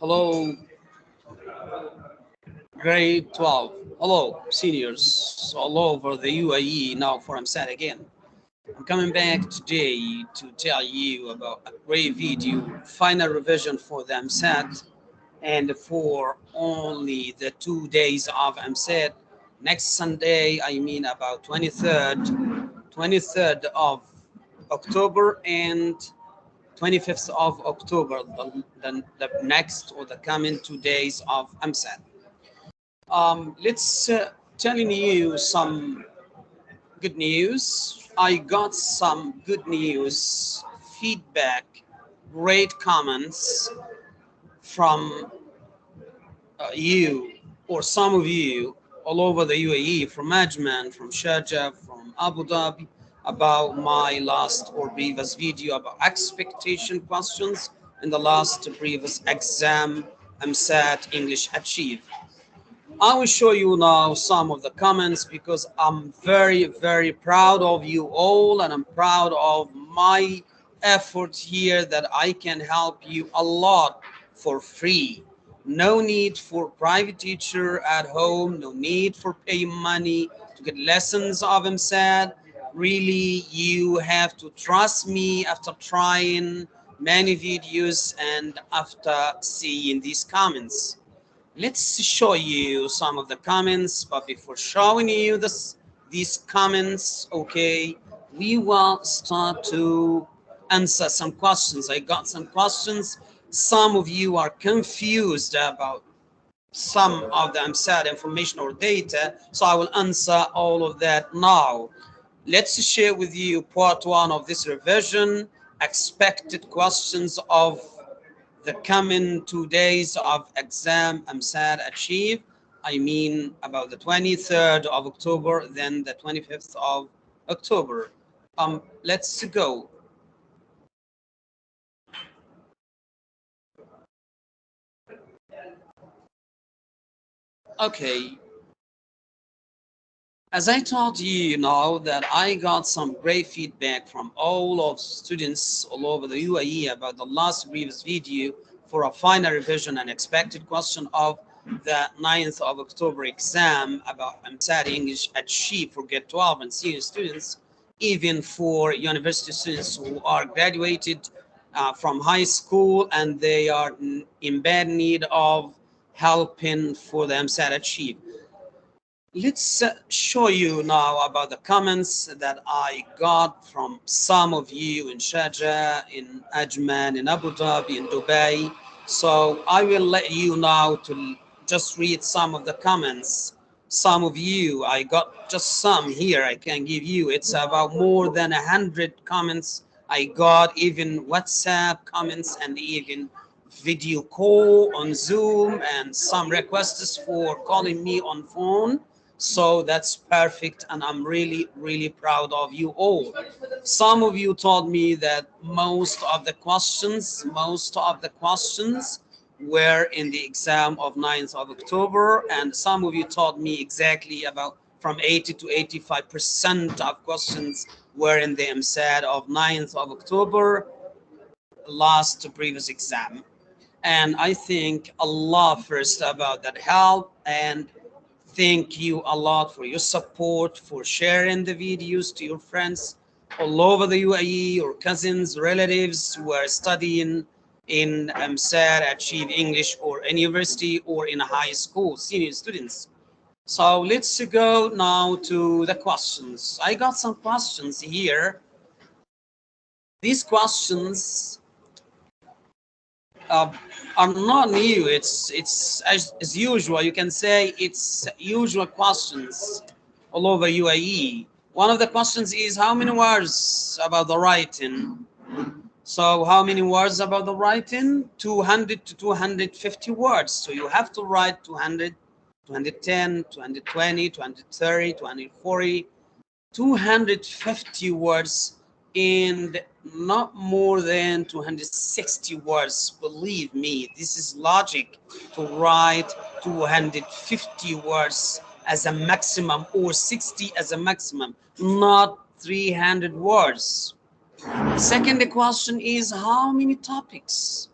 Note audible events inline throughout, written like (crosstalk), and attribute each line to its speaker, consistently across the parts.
Speaker 1: Hello, grade 12. Hello, seniors all over the UAE now for EmSAT again. I'm coming back today to tell you about a great video, final revision for the EmSAT and for only the two days of EmSAT. Next Sunday, I mean about 23rd, 23rd of October and 25th of October, the, the, the, next or the coming two days of EmSAT. Um, let's uh, telling you some good news. I got some good news, feedback, great comments from uh, you or some of you all over the UAE, from Ajman, from Sharjah, from Abu Dhabi, about my last or previous video about expectation questions in the last previous exam EmSAT English Achieve. I will show you now some of the comments because I'm very, very proud of you all and I'm proud of my effort here that I can help you a lot for free. No need for private teacher at home, no need for paying money to get lessons of EmSAT really you have to trust me after trying many videos and after seeing these comments. Let's show you some of the comments but before showing you this these comments okay we will start to answer some questions. I got some questions. Some of you are confused about some of the EmSAT information or data so i will answer all of that now let's share with you part one of this revision, expected questions of the coming two days of exam EmSAT Achieve. I mean about the 23rd of October, then the 25th of October. Um, let's go. Okay, as I told you, you know, that I got some great feedback from all of students all over the UAE about the last previous video for a final revision and expected question of the 9th of October exam about EmSAT English Achieve for Grade 12 and senior students, even for university students who are graduated uh, from high school and they are in bad need of helping for the EmSAT Achieve. Let's uh, show you now about the comments that I got from some of you in Sharjah, in Ajman, in Abu Dhabi, in Dubai. So I will let you now to just read some of the comments. Some of you, I got just some here I can give you. It's about more than a hundred comments. I got even WhatsApp comments and even video call on Zoom and some requests for calling me on phone so that's perfect. And I'm really, really proud of you all. Some of you told me that most of the questions, most of the questions were in the exam of 9th of October. And some of you told me exactly about from 80 to 85% of questions were in the EmSAT of 9th of October, last previous exam. And I think a lot first about that help and thank you a lot for your support, for sharing the videos to your friends all over the UAE or cousins, relatives who are studying in EmSAT, Achieve English or university or in high school, senior students. So let's go now to the questions. I got some questions here. These questions uh, are not new. It's it's as, as usual. You can say it's usual questions all over UAE. One of the questions is how many words about the writing? So how many words about the writing? 200 to 250 words. So you have to write 200, 210, 220, 230, 240, 250 words and not more than 260 words. Believe me, this is logic to write 250 words as a maximum or 60 as a maximum, not 300 words. Second question is how many topics?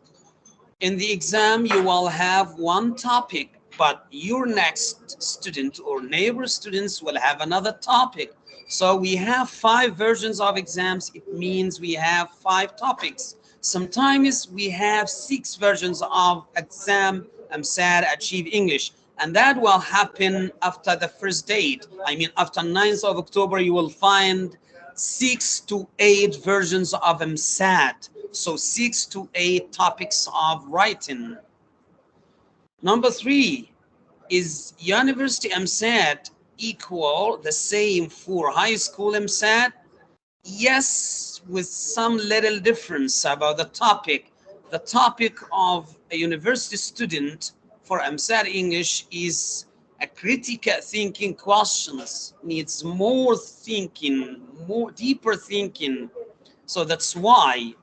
Speaker 1: In the exam, you will have one topic, but your next student or neighbor students will have another topic. So we have five versions of exams. It means we have five topics. Sometimes we have six versions of exam EmSAT, Achieve English. And that will happen after the first date. I mean, after 9th of October, you will find six to eight versions of EmSAT. So six to eight topics of writing. Number three, is University EmSAT equal the same for high school EmSAT? Yes, with some little difference about the topic. The topic of a university student for EmSAT English is a critical thinking questions, needs more thinking, more deeper thinking. So that's why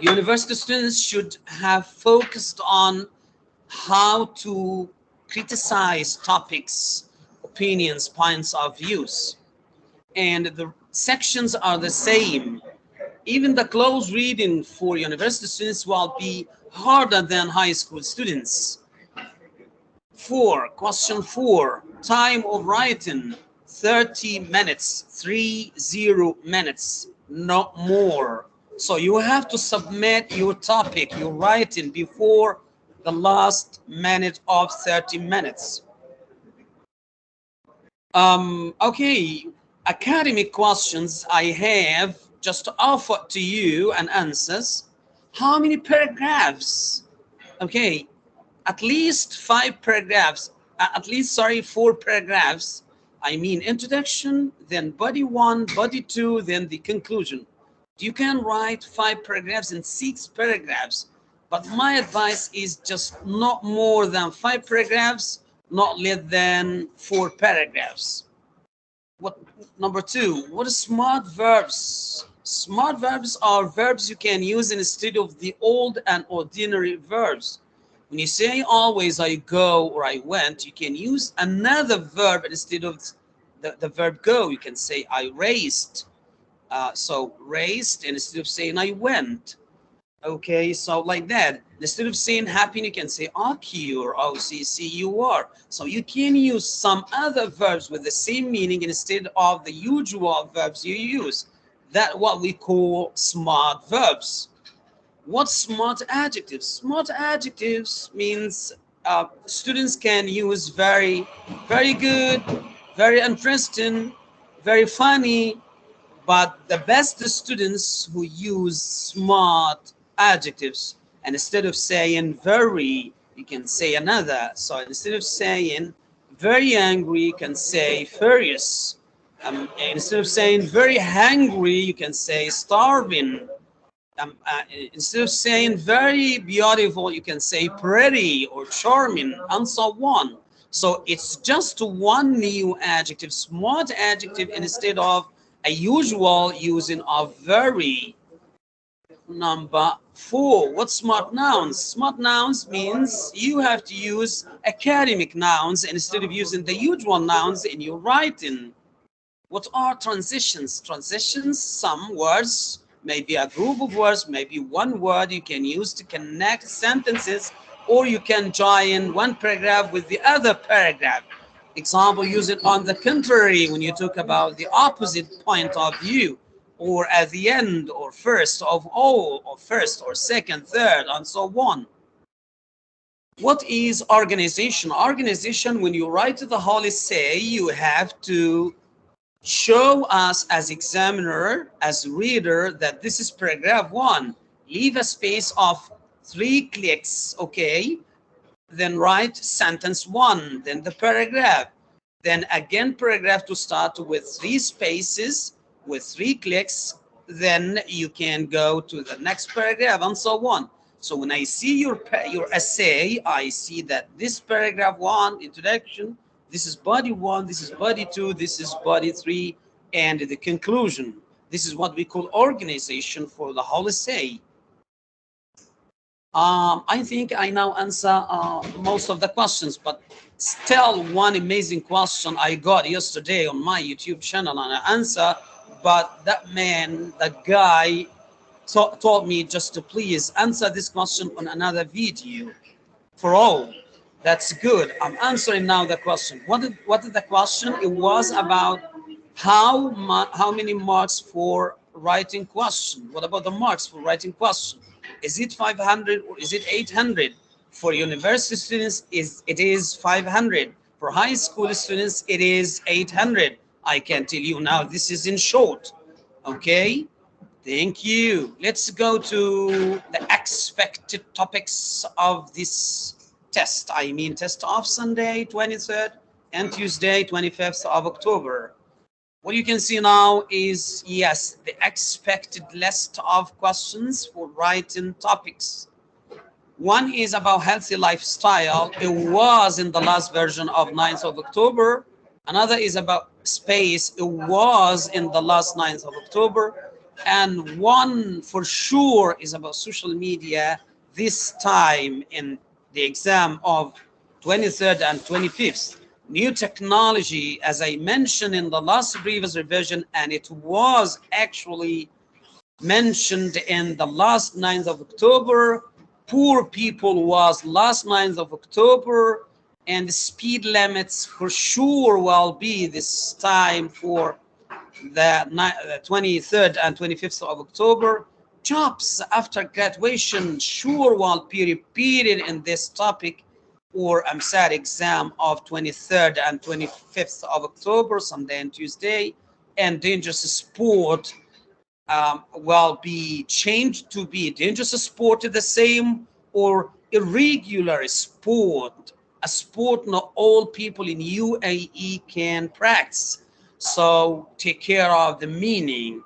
Speaker 1: university students should have focused on how to criticize topics, opinions, points of views. And the sections are the same. Even the close reading for university students will be harder than high school students. Four, question four, time of writing, 30 minutes, three zero minutes, not more. So you have to submit your topic, your writing before the last minute of 30 minutes. Um, okay, academic questions I have just to offer to you and answers. How many paragraphs? Okay, at least five paragraphs, at least, sorry, four paragraphs. I mean introduction, then body one, body two, then the conclusion. You can write five paragraphs and six paragraphs, but my advice is just not more than five paragraphs, not less than four paragraphs. What number two? What are smart verbs? Smart verbs are verbs you can use instead of the old and ordinary verbs. When you say always I go or I went, you can use another verb instead of the, the verb go. You can say I raced, uh, so raised instead of saying I went. Okay, so like that. Instead of saying happen, you can say occur, O-C-C-U-R. So you can use some other verbs with the same meaning instead of the usual verbs you use. That what we call smart verbs. What smart adjectives? Smart adjectives means uh, students can use very, very good, very interesting, very funny, but the best students who use smart adjectives and instead of saying very you can say another. So instead of saying very angry you can say furious. Um, instead of saying very hungry you can say starving. Um, uh, instead of saying very beautiful you can say pretty or charming and so on. So it's just one new adjective smart adjective instead of a usual using of very. Number four, what smart nouns? Smart nouns means you have to use academic nouns instead of using the usual nouns in your writing. What are transitions? Transitions, some words, maybe a group of words, maybe one word you can use to connect sentences, or you can join one paragraph with the other paragraph example, use it on the contrary when you talk about the opposite point of view or at the end or first of all or first or second, third, and so on. What is organization? Organization, when you write the Holy Say, you have to show us as examiner, as reader, that this is paragraph one. Leave a space of three clicks, okay? then write sentence one, then the paragraph, then again paragraph to start with three spaces with three clicks, then you can go to the next paragraph and so on. So when I see your your essay, I see that this paragraph one, introduction, this is body one, this is body two, this is body three, and the conclusion. This is what we call organization for the whole essay. Um, I think I now answer uh, most of the questions, but still one amazing question I got yesterday on my YouTube channel and I answer, but that man, that guy to told me just to please answer this question on another video for all. That's good. I'm answering now the question. What did, what did the question? It was about how how many marks for writing question? What about the marks for writing question? Is it 500 or is it 800? For university students, is it is 500. For high school students, it is 800. I can tell you now, this is in short. Okay, thank you. Let's go to the expected topics of this test. I mean test of Sunday, 23rd and Tuesday, 25th of October. What you can see now is, yes, the expected list of questions for writing topics. One is about healthy lifestyle. It was in the last version of 9th of October. Another is about space. It was in the last 9th of October. And one for sure is about social media this time in the exam of 23rd and 25th new technology, as I mentioned in the last previous revision, and it was actually mentioned in the last 9th of October, poor people was last 9th of October, and the speed limits for sure will be this time for the 23rd and 25th of October. Jobs after graduation sure will be repeated in this topic or EmSAT exam of 23rd and 25th of October, Sunday and Tuesday, and dangerous sport um, will be changed to be dangerous sport the same or irregular sport, a sport not all people in UAE can practice. So take care of the meaning.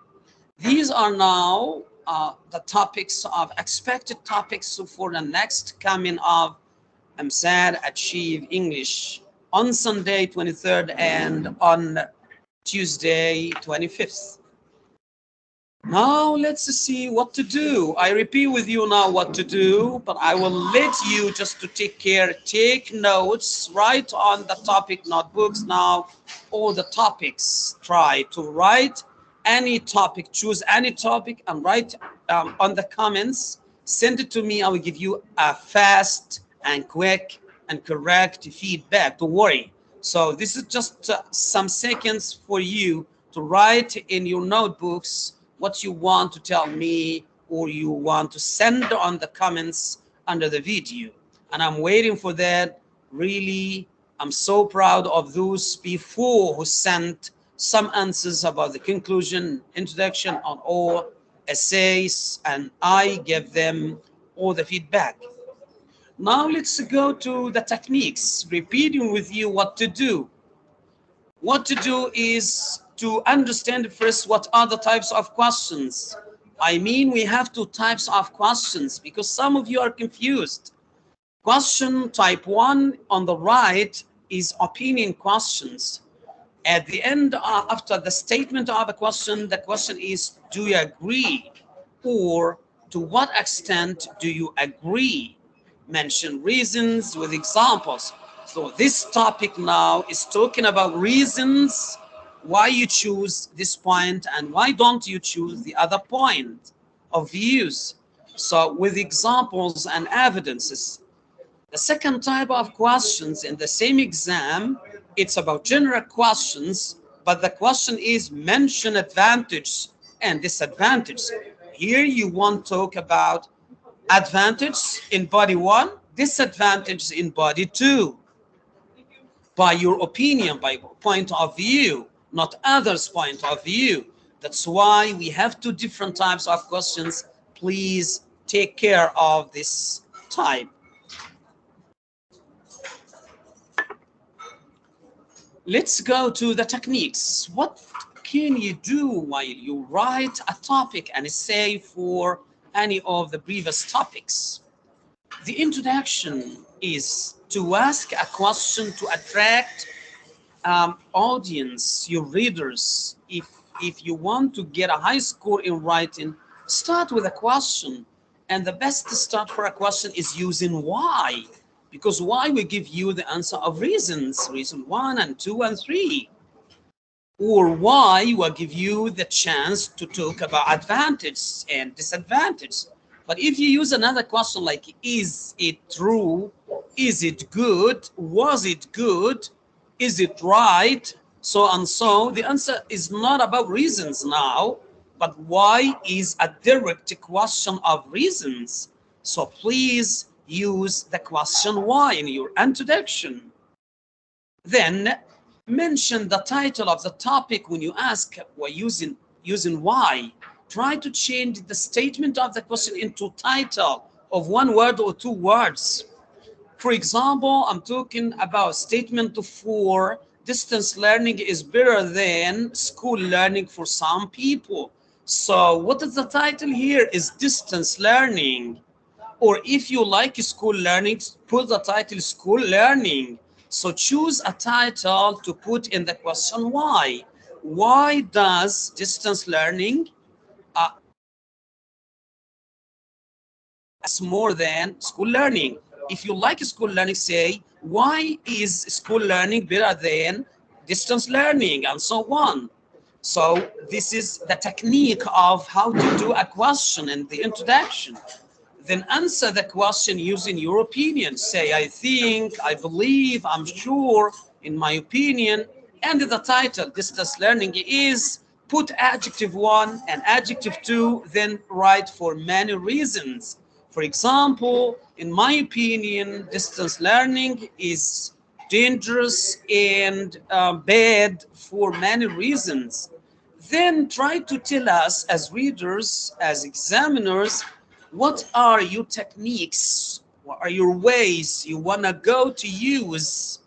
Speaker 1: These are now uh, the topics of expected topics for the next coming of EmSAT Achieve English on Sunday 23rd and on Tuesday 25th. Now let's see what to do. I repeat with you now what to do, but I will let you just to take care, take notes, write on the topic notebooks now, all the topics. Try to write any topic, choose any topic and write um, on the comments. Send it to me. I will give you a fast and quick and correct feedback. Don't worry. So this is just uh, some seconds for you to write in your notebooks what you want to tell me or you want to send on the comments under the video. And I'm waiting for that. Really, I'm so proud of those before who sent some answers about the conclusion, introduction on all essays, and I give them all the feedback. Now let's go to the techniques, repeating with you what to do. What to do is to understand first what are the types of questions. I mean, we have two types of questions because some of you are confused. Question type one on the right is opinion questions. At the end, uh, after the statement of a question, the question is, do you agree? Or to what extent do you agree? mention reasons with examples. So this topic now is talking about reasons why you choose this point and why don't you choose the other point of views. So with examples and evidences. The second type of questions in the same exam, it's about general questions, but the question is mention advantage and disadvantage. Here you want to talk about advantage in body one, disadvantage in body two. By your opinion, by point of view, not others' point of view. That's why we have two different types of questions. Please take care of this type. Let's go to the techniques. What can you do while you write a topic and say for any of the previous topics. The introduction is to ask a question to attract um, audience, your readers. If, if you want to get a high score in writing, start with a question. And the best start for a question is using why. Because why will give you the answer of reasons, reason one and two and three. or why will give you the chance to talk about advantage and disadvantage. But if you use another question like, is it true? Is it good? Was it good? Is it right? So and so, the answer is not about reasons now, but why is a direct question of reasons. So please use the question why in your introduction. Then mention the title of the topic when you ask or using using why try to change the statement of the question into title of one word or two words for example i'm talking about statement for distance learning is better than school learning for some people so what is the title here is distance learning or if you like school learning put the title school learning so choose a title to put in the question why. Why does distance learning uh, more than school learning? If you like school learning, say, why is school learning better than distance learning and so on. So this is the technique of how to do a question in the introduction then answer the question using your opinion. Say, I think, I believe, I'm sure, in my opinion. And the title, distance learning is put adjective one and adjective two, then write for many reasons. For example, in my opinion, distance learning is dangerous and uh, bad for many reasons. Then try to tell us as readers, as examiners, what are your techniques? What are your ways you want to go to use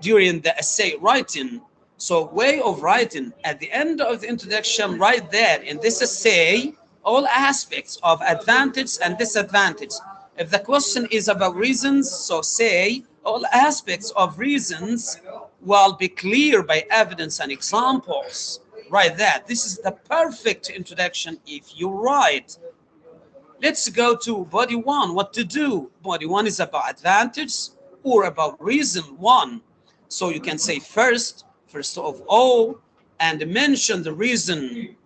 Speaker 1: during the essay writing? So way of writing. At the end of the introduction write there in this essay all aspects of advantage and disadvantage if the question is about reasons so say all aspects of reasons will be clear by evidence and examples. Write that. This is the perfect introduction if you write. Let's go to body one, what to do. Body one is about advantage or about reason one. So you can say first, first of all, and mention the reason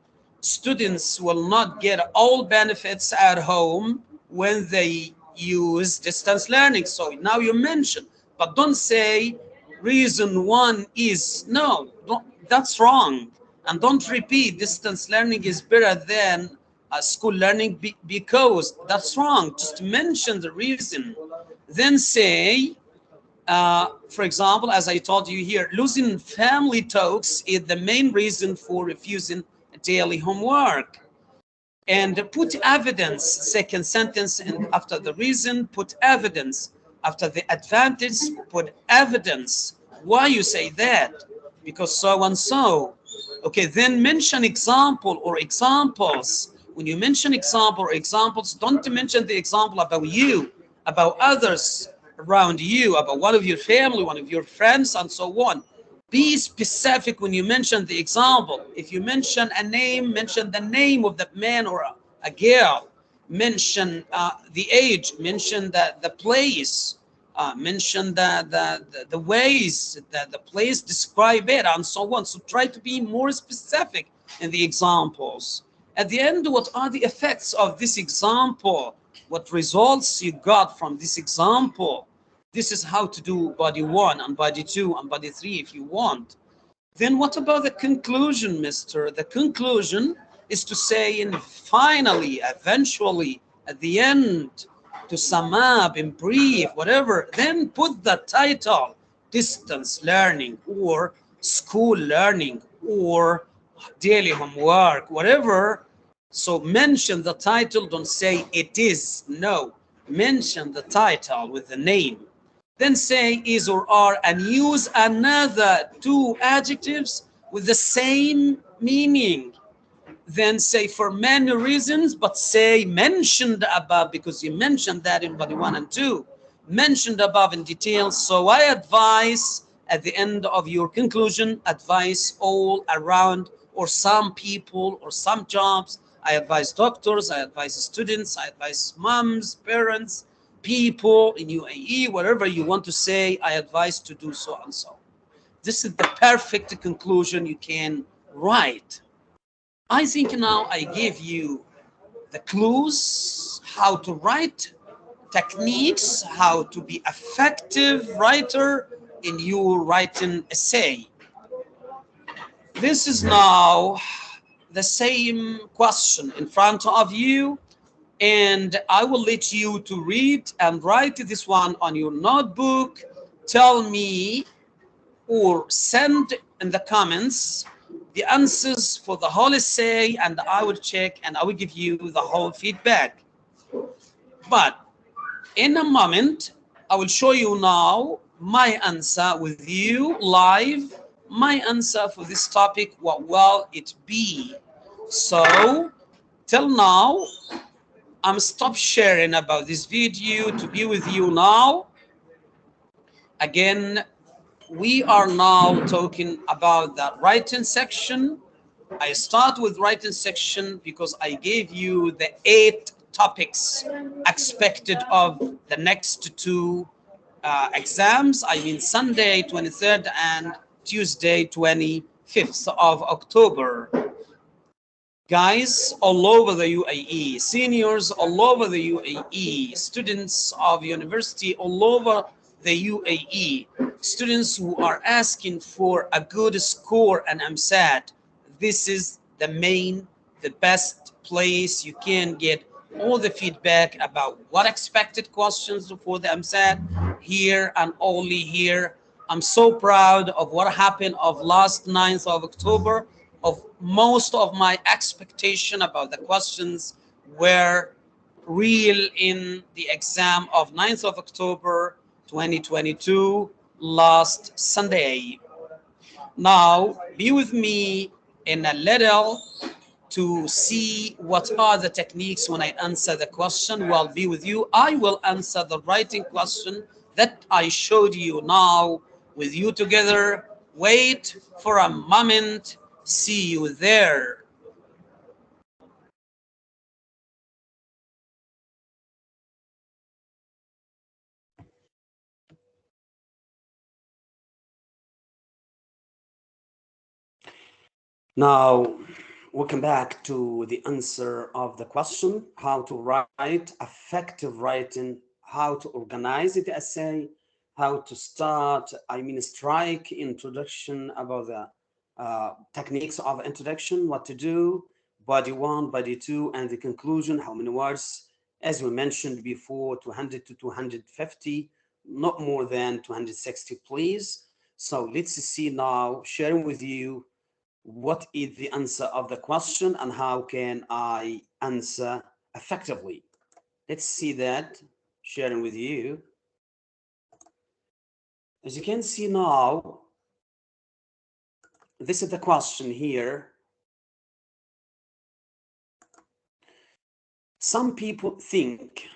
Speaker 1: students will not get all benefits at home when they use distance learning. So now you mention, but don't say reason one is no, that's wrong. And don't repeat distance learning is better than uh, school learning be, because that's wrong. Just mention the reason. Then say, uh, for example, as I told you here, losing family talks is the main reason for refusing daily homework. And put evidence, second sentence, and after the reason, put evidence. After the advantage, put evidence. Why you say that? Because so and so. Okay, then mention example or examples when you mention example or examples, don't mention the example about you, about others around you, about one of your family, one of your friends, and so on. Be specific when you mention the example. If you mention a name, mention the name of the man or a, a girl. Mention uh, the age, mention the, the place, uh, mention the, the, the, the ways that the place describe it, and so on. So try to be more specific in the examples. At the end, what are the effects of this example? What results you got from this example? This is how to do body one and body two and body three if you want. Then what about the conclusion, mister? The conclusion is to say, in finally, eventually, at the end, to sum up in brief, whatever, then put the title, distance learning or school learning or daily homework, whatever. So mention the title, don't say it is. No, mention the title with the name. Then say is or are and use another two adjectives with the same meaning. Then say for many reasons, but say mentioned above because you mentioned that in body one and two. Mentioned above in detail. So I advise at the end of your conclusion, advise all around or some people or some jobs. I advise doctors, I advise students, I advise moms, parents, people in UAE, whatever you want to say, I advise to do so and so. this is the perfect conclusion you can write. I think now I give you the clues, how to write, techniques, how to be effective writer in your writing essay. This is now the same question in front of you and I will let you to read and write this one on your notebook. Tell me or send in the comments the answers for the whole essay and I will check and I will give you the whole feedback. But in a moment, I will show you now my answer with you live. My answer for this topic, what will it be? So till now, I'm stop sharing about this video to be with you now. Again, we are now talking about the writing section. I start with writing section because I gave you the eight topics expected of the next two uh, exams. I mean Sunday 23rd and Tuesday 25th of October. Guys all over the UAE, seniors all over the UAE, students of university all over the UAE, students who are asking for a good score and EmSAT, this is the main, the best place you can get all the feedback about what expected questions for the EmSAT here and only here. I'm so proud of what happened of last 9th of October of most of my expectation about the questions were real in the exam of 9th of October 2022 last Sunday. Now be with me in a little to see what are the techniques when I answer the question. Well, be with you. I will answer the writing question that I showed you now with you together. Wait for a moment See you there. Now, welcome back to the answer of the question, how to write effective writing, how to organize the essay, how to start, I mean, strike introduction about the uh, techniques of introduction, what to do, body one, body two, and the conclusion, how many words, as we mentioned before, 200 to 250, not more than 260, please. So let's see now, sharing with you what is the answer of the question and how can I answer effectively. Let's see that, sharing with you. As you can see now, this is the question here. Some people think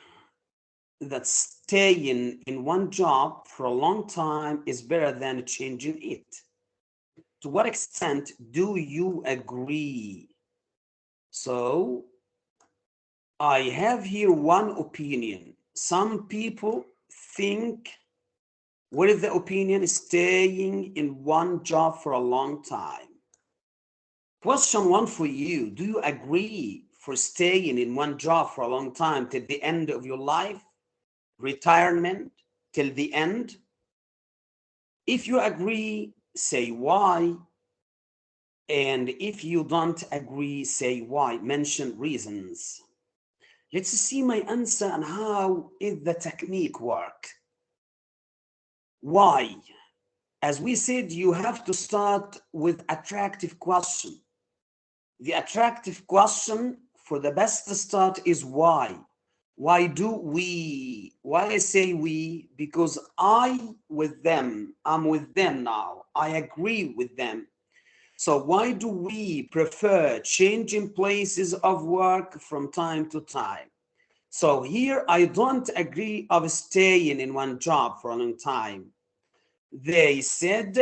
Speaker 1: that staying in one job for a long time is better than changing it. To what extent do you agree? So I have here one opinion. Some people think what is the opinion? Staying in one job for a long time. Question one for you. Do you agree for staying in one job for a long time till the end of your life? Retirement till the end? If you agree, say why. And if you don't agree, say why. Mention reasons. Let's see my answer and how is the technique work. Why? As we said, you have to start with attractive question. The attractive question for the best start is why. Why do we? Why I say we? Because I with them, I'm with them now. I agree with them. So why do we prefer changing places of work from time to time? So here I don't agree of staying in one job for a long time. They said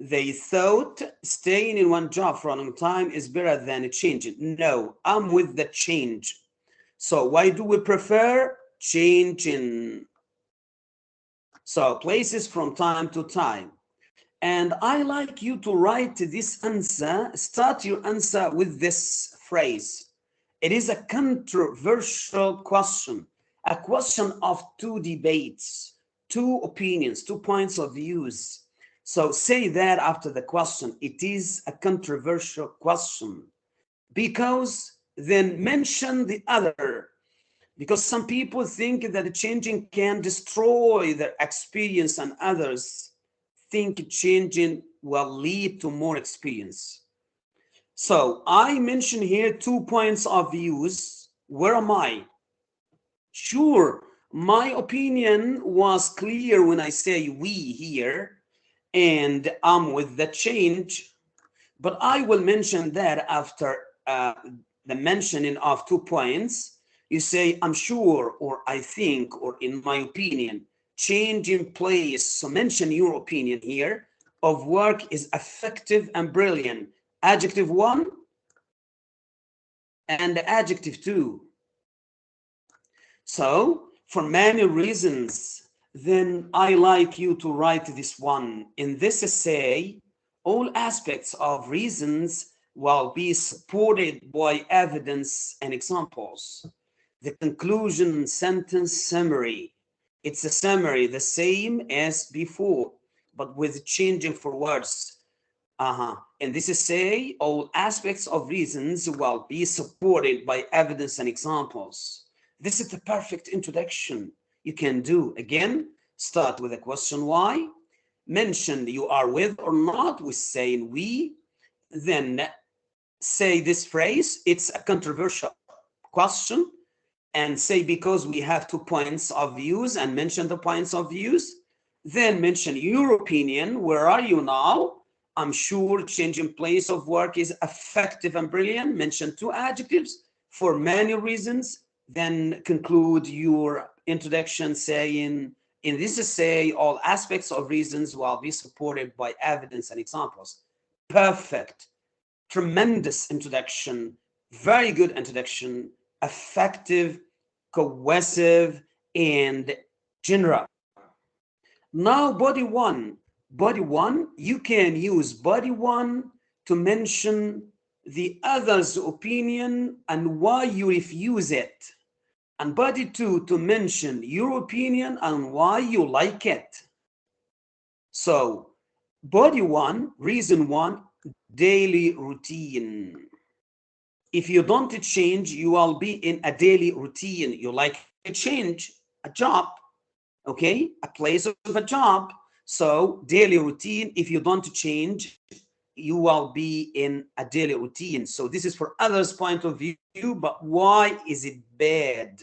Speaker 1: they thought staying in one job for a long time is better than changing. No, I'm with the change. So why do we prefer changing? So places from time to time. And I like you to write this answer, start your answer with this phrase. It is a controversial question, a question of two debates, two opinions, two points of views. So say that after the question, it is a controversial question because then mention the other because some people think that changing can destroy their experience and others think changing will lead to more experience. So I mentioned here two points of views. Where am I? Sure, my opinion was clear when I say we here, and I'm with the change, but I will mention that after uh, the mentioning of two points, you say, I'm sure, or I think, or in my opinion, change in place. So mention your opinion here of work is effective and brilliant. Adjective one and adjective two. So for many reasons, then I like you to write this one. In this essay, all aspects of reasons will be supported by evidence and examples. The conclusion sentence summary. It's a summary, the same as before, but with changing for words. Uh-huh. And this is say all aspects of reasons will be supported by evidence and examples. This is the perfect introduction you can do. Again, start with a question why, mention you are with or not with saying we, then say this phrase, it's a controversial question, and say because we have two points of views and mention the points of views, then mention your opinion, where are you now? I'm sure changing place of work is effective and brilliant. Mention two adjectives for many reasons. Then conclude your introduction saying, in this essay, all aspects of reasons will be supported by evidence and examples. Perfect tremendous introduction, very good introduction, effective, cohesive, and general. Now, body one. Body one, you can use body one to mention the other's opinion and why you refuse it. And body two, to mention your opinion and why you like it. So, body one, reason one, daily routine. If you don't change, you will be in a daily routine. You like a change a job, okay, a place of a job. So daily routine, if you don't change, you will be in a daily routine. So this is for others' point of view, but why is it bad?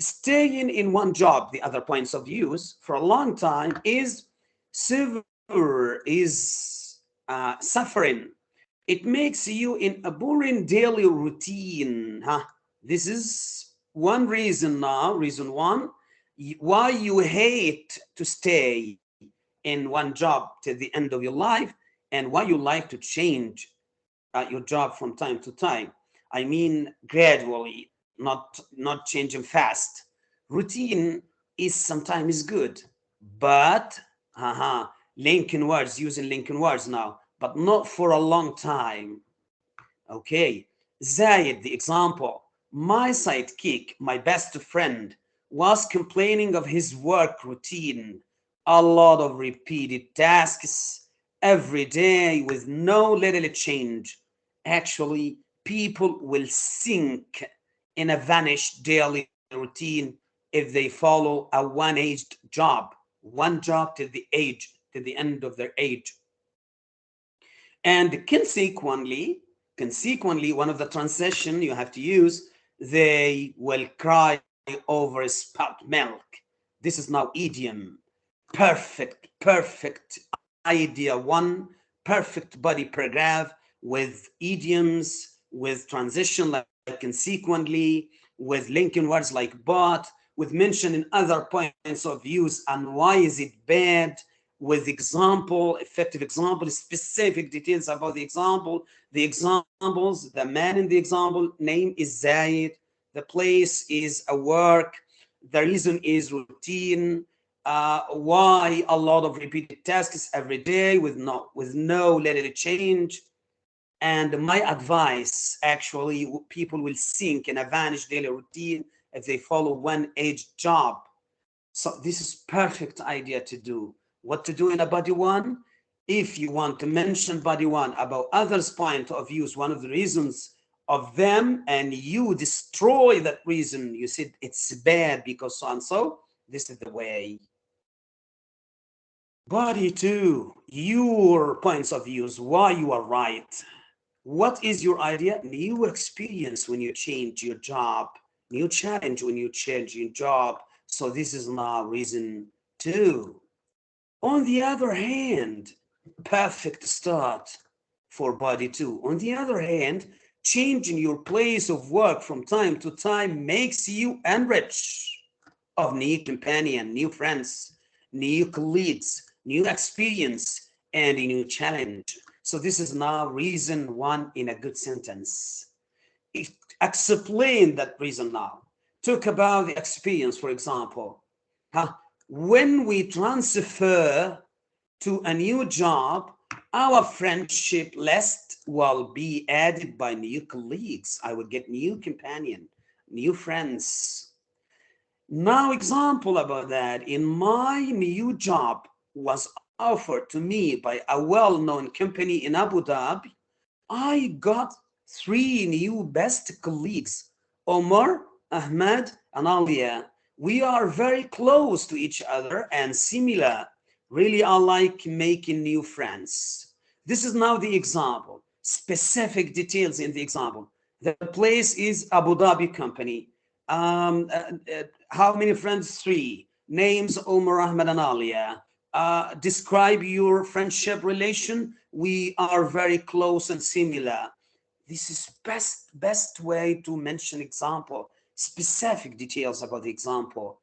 Speaker 1: Staying in one job, the other points of views for a long time is severe, is uh, suffering. It makes you in a boring daily routine. Huh? This is one reason now, reason one, why you hate to stay in one job to the end of your life and why you like to change uh, your job from time to time. I mean, gradually, not, not changing fast. Routine is sometimes good, but uh -huh, linking words, using linking words now, but not for a long time. Okay, Zayed, the example, my sidekick, my best friend, was complaining of his work routine, a lot of repeated tasks every day with no little change. Actually, people will sink in a vanished daily routine if they follow a one-aged job, one job till the age to the end of their age. And consequently, consequently, one of the transition you have to use, they will cry over spout milk. This is now idiom. Perfect, perfect idea one, perfect body paragraph with idioms, with transition like consequently, with linking words like but, with mentioning other points of views and why is it bad with example, effective example, specific details about the example. The examples, the man in the example name is Zaid. The place is a work. The reason is routine. Uh, why a lot of repeated tasks every day with no with no little change? And my advice, actually, people will sink in a vanished daily routine if they follow one age job. So this is perfect idea to do. What to do in a body one? If you want to mention body one about others' point of views, one of the reasons of them, and you destroy that reason, you said it's bad because so and so, this is the way. Body two, your points of views, why you are right. What is your idea? New experience when you change your job, new challenge when you change your job. So this is now reason two. On the other hand, perfect start for body two. On the other hand, changing your place of work from time to time makes you enrich of new companion, new friends, new colleagues, new experience, and a new challenge. So this is now reason one in a good sentence. Explain that reason now. Talk about the experience, for example. Huh? When we transfer to a new job, our friendship list will be added by new colleagues. I will get new companion, new friends. Now example about that, in my new job was offered to me by a well-known company in Abu Dhabi, I got three new best colleagues, Omar, Ahmed, and Alia. We are very close to each other and similar. Really, I like making new friends. This is now the example, specific details in the example. The place is Abu Dhabi company. Um, uh, uh, how many friends? Three. Names Omar, Ahmed, and Alia uh, describe your friendship relation. We are very close and similar. This is best, best way to mention example, specific details about the example.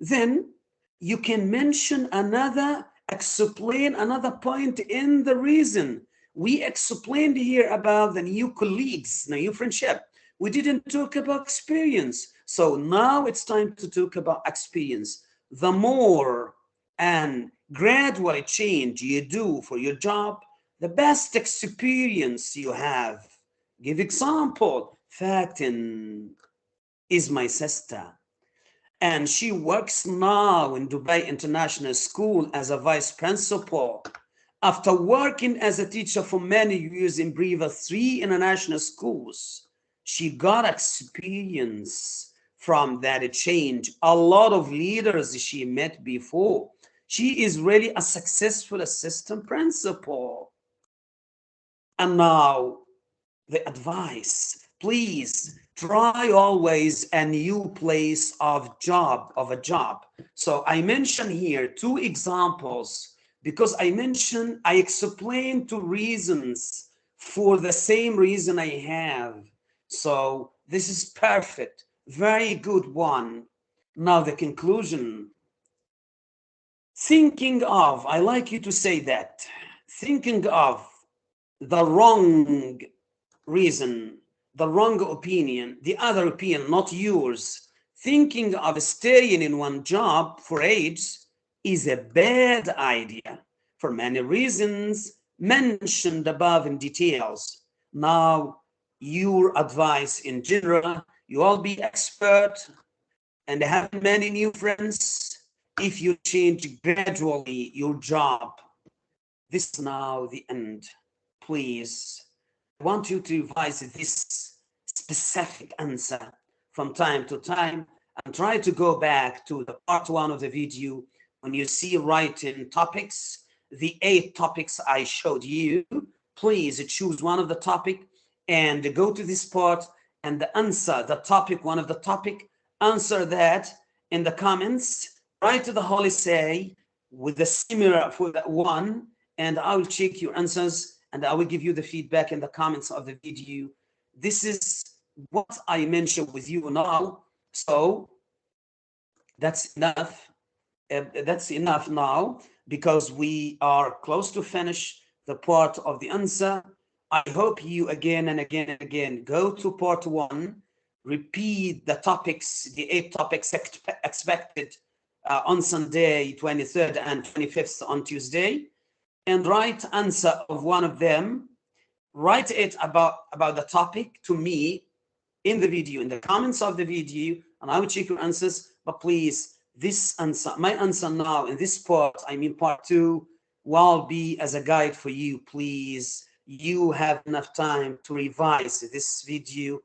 Speaker 1: Then you can mention another, explain another point in the reason. We explained here about the new colleagues, the new friendship. We didn't talk about experience. So now it's time to talk about experience. The more and gradually change you do for your job, the best experience you have. Give example, Fatin is my sister and she works now in Dubai International School as a vice principal. After working as a teacher for many years in previous three international schools, she got experience from that change. A lot of leaders she met before she is really a successful assistant principal. And now the advice, please try always a new place of job, of a job. So I mentioned here two examples because I mentioned, I explained two reasons for the same reason I have. So this is perfect, very good one. Now the conclusion thinking of, I like you to say that, thinking of the wrong reason, the wrong opinion, the other opinion, not yours, thinking of staying in one job for age is a bad idea for many reasons mentioned above in details. Now, your advice in general, you all be expert and have many new friends if you change gradually your job, this is now the end. Please, I want you to revise this specific answer from time to time and try to go back to the part one of the video when you see writing topics, the eight topics I showed you, please choose one of the topic and go to this part and the answer the topic, one of the topic, answer that in the comments write to the Holy Say with the similar one, and I will check your answers and I will give you the feedback in the comments of the video. This is what I mentioned with you now. So that's enough. Uh, that's enough now because we are close to finish the part of the answer. I hope you again and again and again go to part one, repeat the topics, the eight topics expected uh, on Sunday, 23rd and 25th on Tuesday, and write answer of one of them. Write it about, about the topic to me in the video, in the comments of the video, and I will check your answers. But please, this answer, my answer now in this part, I mean part two, will be as a guide for you. Please, you have enough time to revise this video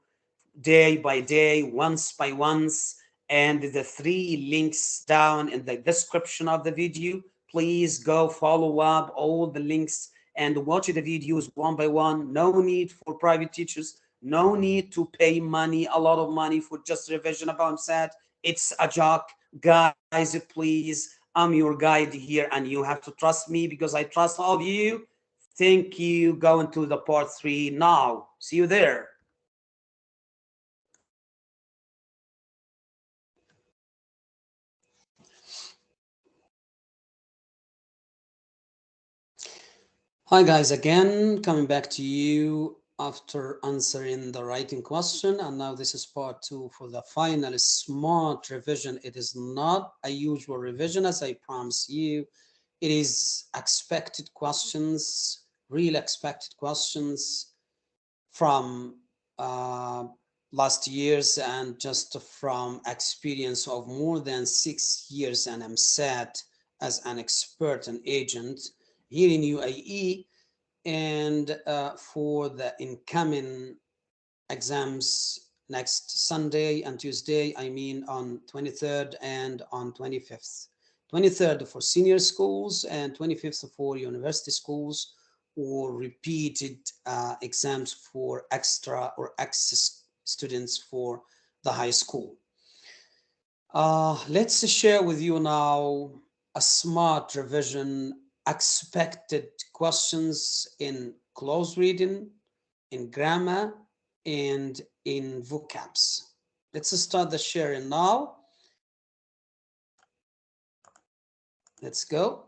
Speaker 1: day by day, once by once, and the three links down in the description of the video. Please go follow up all the links and watch the videos one by one. No need for private teachers. No need to pay money, a lot of money for just revision about SAT. It's a joke. Guys, please, I'm your guide here and you have to trust me because I trust all of you. Thank you. Going to the part three now. See you there. Hi guys, again, coming back to you after answering the writing question. And now this is part two for the final smart revision. It is not a usual revision as I promise you. It is expected questions, real expected questions from uh, last years and just from experience of more than six years and I'm set as an expert and agent here in UAE and uh, for the incoming exams next Sunday and Tuesday, I mean on 23rd and on 25th. 23rd for senior schools and 25th for university schools or repeated uh, exams for extra or access students for the high school. Uh, let's share with you now a smart revision expected questions in close reading, in grammar, and in vocabs. Let's start the sharing now. Let's go.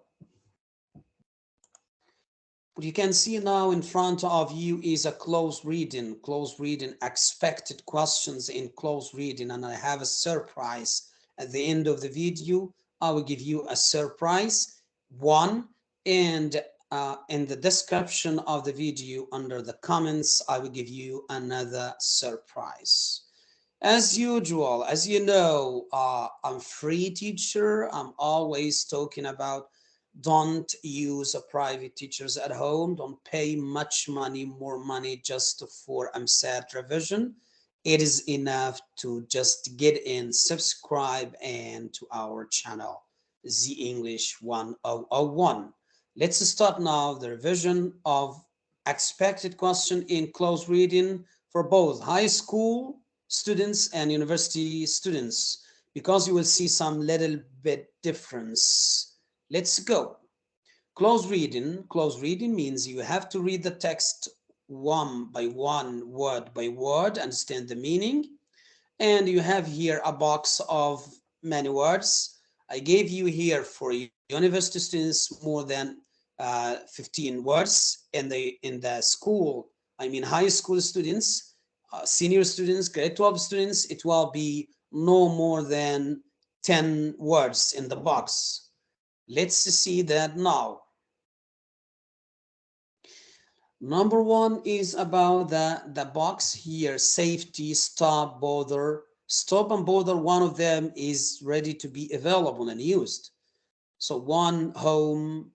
Speaker 1: What you can see now in front of you is a close reading, close reading, expected questions in close reading, and I have a surprise at the end of the video. I will give you a surprise. One, and uh, in the description of the video under the comments, I will give you another surprise. As usual, as you know, uh, I'm free teacher. I'm always talking about don't use a private teachers at home. Don't pay much money, more money just for EmSAT revision. It is enough to just get in, subscribe, and to our channel, The English 1001. Let's start now the revision of expected question in close reading for both high school students and university students because you will see some little bit difference. Let's go. Close reading. Close reading means you have to read the text one by one, word by word, understand the meaning. And you have here a box of many words. I gave you here for university students more than uh, 15 words in the in the school. I mean high school students uh, senior students grade 12 students it will be no more than 10 words in the box. Let's see that now. Number one is about the the box here safety stop bother stop and bother one of them is ready to be available and used. So one home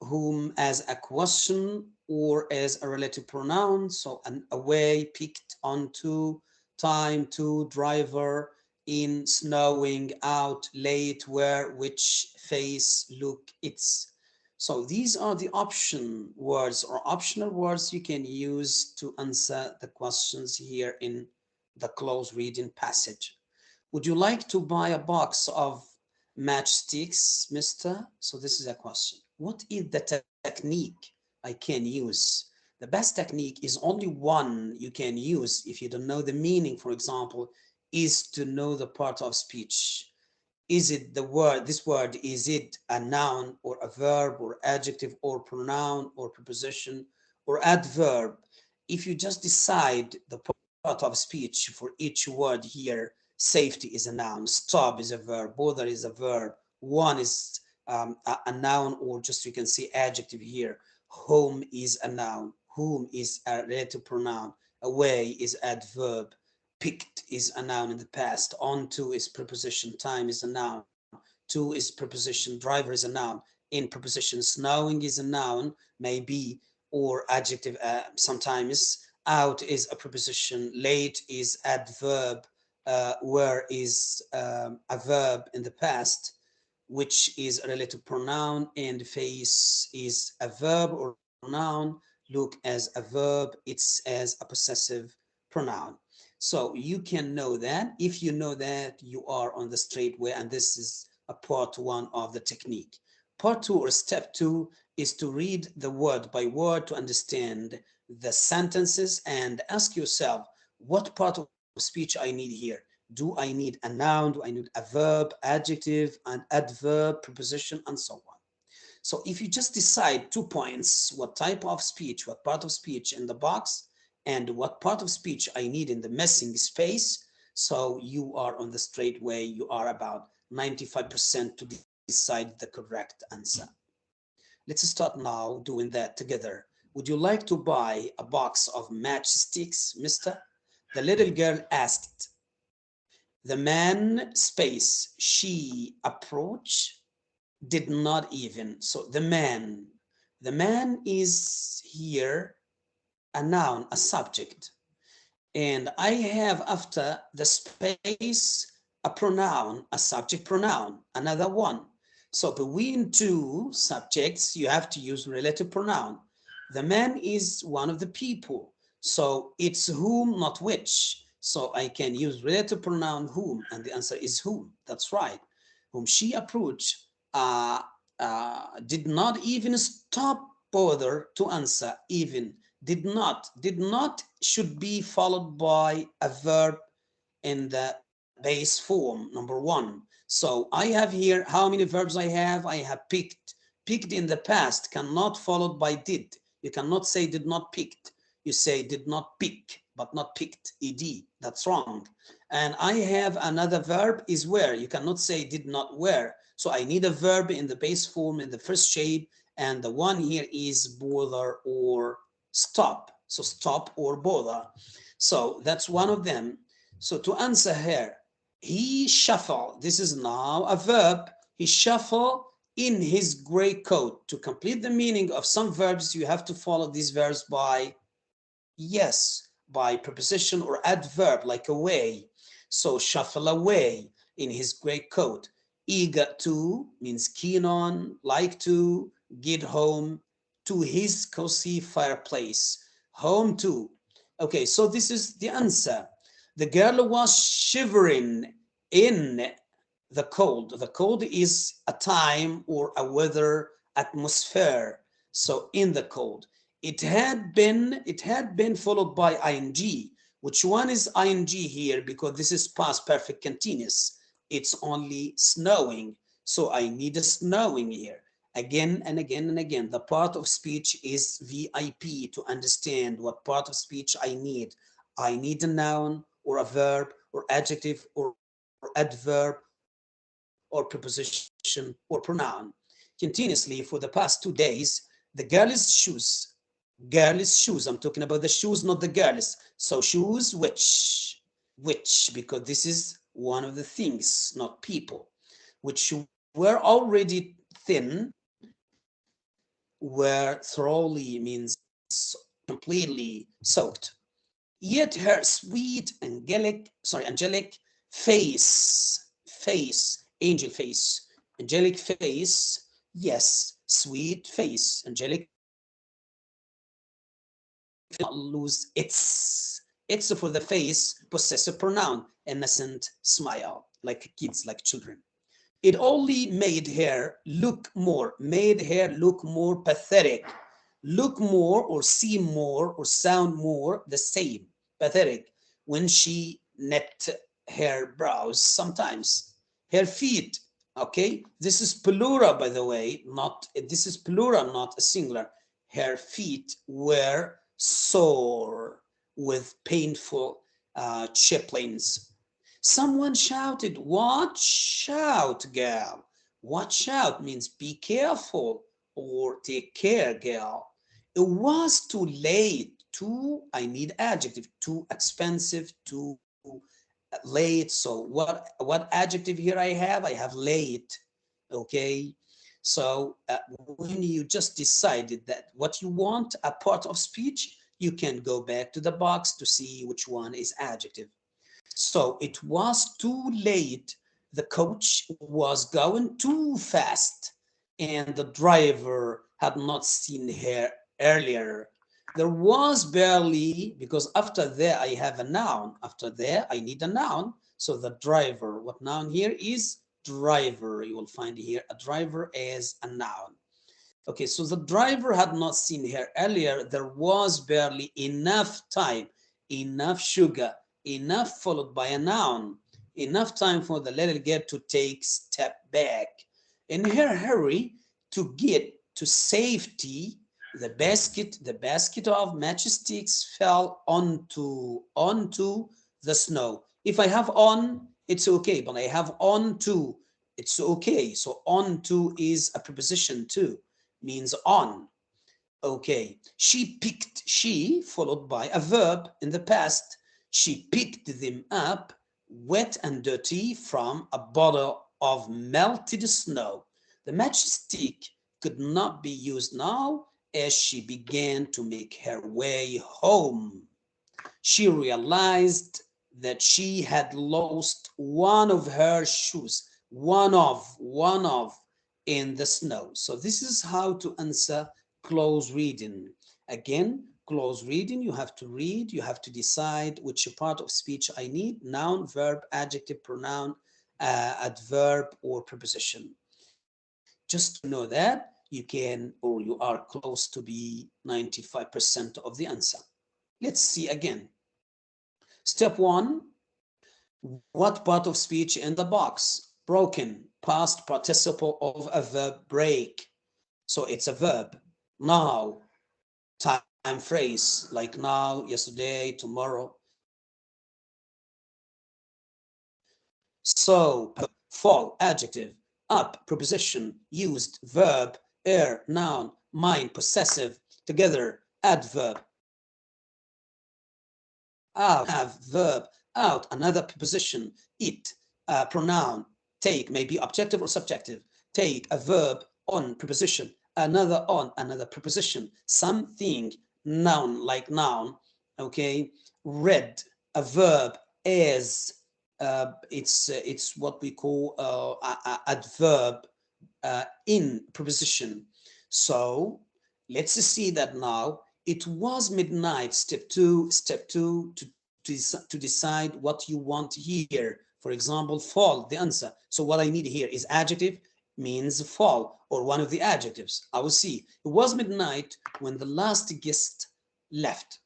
Speaker 1: whom as a question or as a relative pronoun. So an away, picked onto, time to, driver, in, snowing, out, late, where, which, face, look, it's. So these are the option words or optional words you can use to answer the questions here in the close reading passage. Would you like to buy a box of matchsticks, mister? So this is a question what is the te technique I can use? The best technique is only one you can use if you don't know the meaning, for example, is to know the part of speech. Is it the word, this word, is it a noun or a verb or adjective or pronoun or preposition or adverb? If you just decide the part of speech for each word here, safety is a noun, stop is a verb, bother is a verb, One is um, a, a noun or just you can see adjective here. Home is a noun. Whom is a relative pronoun. Away is adverb. Picked is a noun in the past. Onto is preposition. Time is a noun. To is preposition. Driver is a noun. In preposition. Snowing is a noun, maybe, or adjective uh, sometimes. Out is a preposition. Late is adverb. Uh, where is um, a verb in the past which is a relative pronoun and face is a verb or noun. Look as a verb it's as a possessive pronoun. So you can know that. If you know that you are on the straight way and this is a part one of the technique. Part two or step two is to read the word by word to understand the sentences and ask yourself what part of speech i need here do I need a noun? Do I need a verb, adjective, an adverb, preposition, and so on? So if you just decide two points, what type of speech, what part of speech in the box, and what part of speech I need in the missing space, so you are on the straight way, you are about 95% to decide the correct answer. Let's start now doing that together. Would you like to buy a box of matchsticks, mister? The little girl asked the man space she approach did not even. So the man the man is here a noun a subject. And i have after the space a pronoun a subject pronoun another one. So between two subjects you have to use relative pronoun. The man is one of the people. So it's whom not which so I can use relative pronoun whom, and the answer is whom. That's right. Whom she approached uh, uh, did not even stop bother to answer even did not did not should be followed by a verb in the base form number one. So i have here how many verbs i have? I have picked. Picked in the past cannot followed by did. You cannot say did not picked. You say did not pick but not picked, ed. That's wrong. And I have another verb is wear. You cannot say did not wear. So I need a verb in the base form in the first shape. And the one here is bother or stop. So stop or bother. So that's one of them. So to answer here, he shuffle. This is now a verb. He shuffle in his gray coat. To complete the meaning of some verbs, you have to follow these verbs by yes by preposition or adverb like away. So shuffle away in his great coat. Eager to means keen on, like to, get home to his cozy fireplace. Home to. Okay, so this is the answer. The girl was shivering in the cold. The cold is a time or a weather atmosphere. So in the cold it had been it had been followed by ing which one is ing here? Because this is past perfect continuous. It's only snowing. So i need a snowing here. Again and again and again the part of speech is vip to understand what part of speech i need. I need a noun or a verb or adjective or, or adverb or preposition or pronoun. Continuously for the past two days the girl's shoes girls shoes. I'm talking about the shoes not the girls. So shoes which which because this is one of the things not people which were already thin were thoroughly means completely soaked. Yet her sweet angelic sorry angelic face face angel face angelic face yes sweet face angelic lose its it's for the face possessive pronoun innocent smile like kids like children. It only made her look more made her look more pathetic look more or see more or sound more the same pathetic when she knit her brows sometimes. Her feet okay? This is plural by the way not this is plural not a singular. Her feet were sore with painful uh, chilblains. Someone shouted, watch out, girl, Watch out means be careful or take care, girl. It was too late, too, I need adjective, too expensive, too late. So what, what adjective here I have? I have late, okay? So uh, when you just decided that what you want a part of speech, you can go back to the box to see which one is adjective. So it was too late. The coach was going too fast and the driver had not seen her earlier. There was barely, because after there I have a noun. After there I need a noun. So the driver, what noun here is driver. You will find here a driver as a noun. Okay, so the driver had not seen her earlier. There was barely enough time, enough sugar, enough followed by a noun, enough time for the little girl to take step back. In her hurry to get to safety, the basket, the basket of matchsticks fell onto, onto the snow. If I have on, it's okay, but I have on to, it's okay. So on to is a preposition too, means on. Okay, she picked, she followed by a verb in the past. She picked them up wet and dirty from a bottle of melted snow. The matchstick could not be used now as she began to make her way home. She realized that she had lost one of her shoes, one of, one of in the snow. So this is how to answer close reading. Again, close reading, you have to read, you have to decide which part of speech I need, noun, verb, adjective, pronoun, uh, adverb, or preposition. Just to know that, you can or you are close to be 95% of the answer. Let's see again. Step one, what part of speech in the box? Broken, past participle of a verb break. So it's a verb. Now, time phrase like now, yesterday, tomorrow. So, fall, adjective, up, preposition, used, verb, air, noun, mind, possessive, together, adverb. Out, have, verb, out, another preposition, it, pronoun, take, may be objective or subjective, take, a verb, on, preposition, another on, another preposition, something, noun, like noun, okay, read, a verb, as, uh, it's, uh, it's what we call uh, adverb, uh, in preposition. So let's see that now. It was midnight, step two, step two, to, to, to decide what you want here. For example, fall, the answer. So what I need here is adjective, means fall, or one of the adjectives. I will see. It was midnight when the last guest left.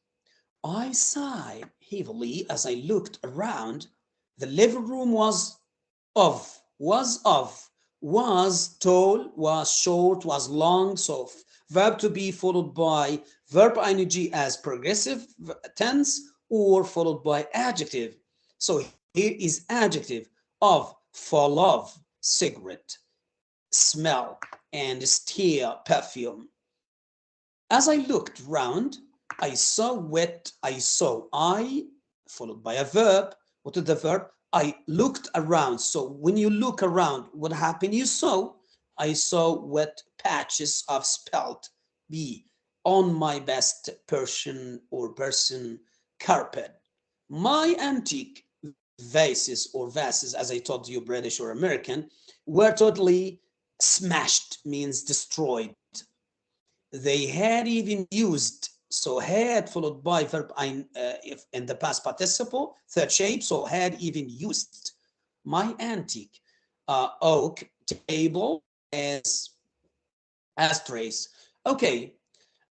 Speaker 1: I sighed heavily as I looked around. The living room was of, was of was tall, was short, was long, so verb to be followed by verb ing as progressive tense or followed by adjective. So here is adjective of fall of cigarette, smell, and steer perfume. As I looked round, I saw wet, I saw I, followed by a verb. What is the verb? I looked around. So when you look around, what happened? You saw, I saw wet patches of spelt B on my best Persian or Persian carpet. My antique vases or vases, as I told you, British or American, were totally smashed, means destroyed. They had even used so had followed by verb ein, uh, if in the past participle, third shape. So had even used my antique uh, oak table as as trace. Okay,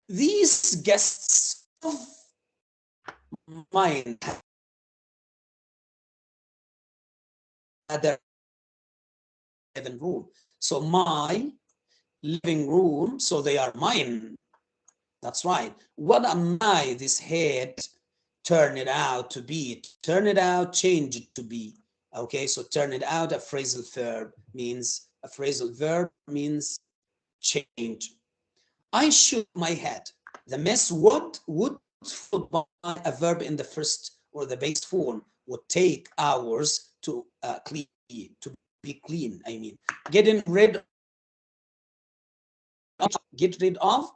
Speaker 1: these guests of mine had their living room. So my living room, so they are mine that's right. What am I, this head, turn it out to be? Turn it out, change it to be. Okay, so turn it out, a phrasal verb means a phrasal verb means change. I shook my head. The mess would would by a verb in the first or the base form would take hours to uh, clean to be clean. I mean, getting rid of, get rid of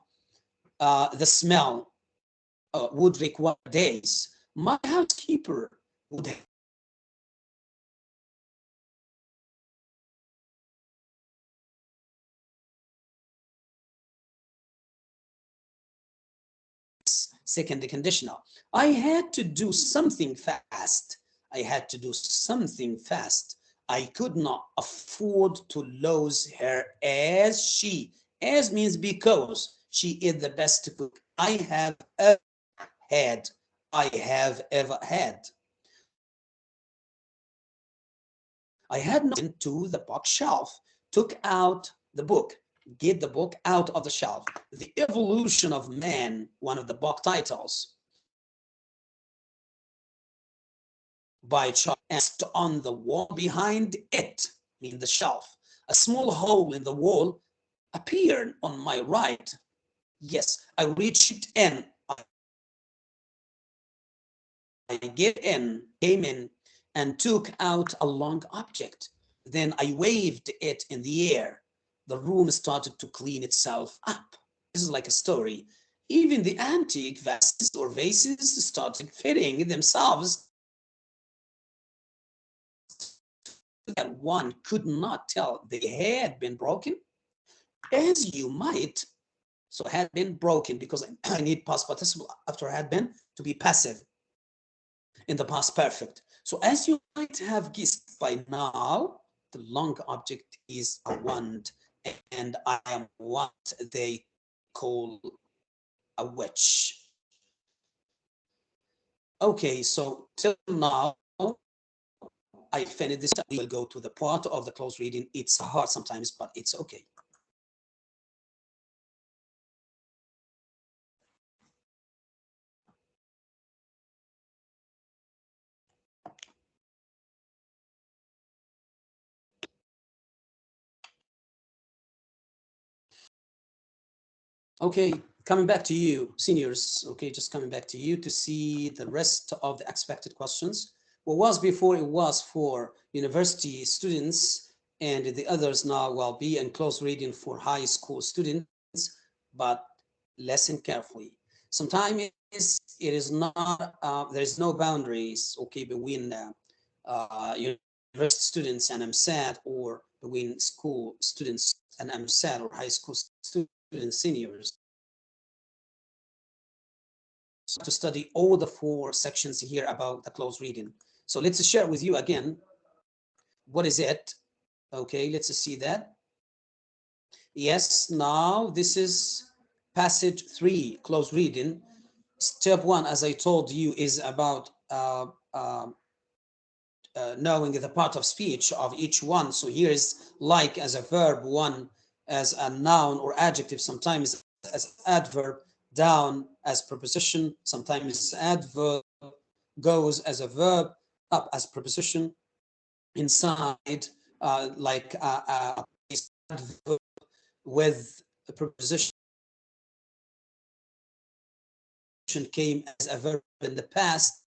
Speaker 1: uh, the smell uh, would require days. My housekeeper would second conditional. I had to do something fast. I had to do something fast. I could not afford to lose her as she. As means because she is the best cook I have ever had. I have ever had. I had not to the bookshelf, took out the book, get the book out of the shelf. The Evolution of Man, one of the book titles by Charles on the wall behind it, in the shelf. A small hole in the wall appeared on my right. Yes, I reached in. I get in, came in, and took out a long object. Then I waved it in the air the room started to clean itself up. This is like a story. Even the antique vases or vases started fitting themselves that one could not tell they had been broken, as you might. So had been broken because (clears throat) I need past participle after had been to be passive in the past perfect. So as you might have guessed by now, the long object is a wand and I am what they call a witch. Okay, so till now, I finished this. We will go to the part of the close reading. It's hard sometimes, but it's okay. Okay, coming back to you, seniors, okay, just coming back to you to see the rest of the expected questions. What was before it was for university students and the others now will be in close reading for high school students, but listen carefully. Sometimes it is not, uh, there is no boundaries, okay, between uh, uh, university students and EmSAT or between school students and EmSAT or high school students and seniors to study all the four sections here about the close reading. So let's share with you again. What is it? Okay, let's see that. Yes, now this is passage three, close reading. Step one, as I told you, is about uh, uh, uh, knowing the part of speech of each one. So here is like as a verb, one as a noun or adjective, sometimes as adverb, down as preposition, sometimes adverb, goes as a verb, up as preposition, inside uh, like a, uh, adverb with a preposition came as a verb in the past,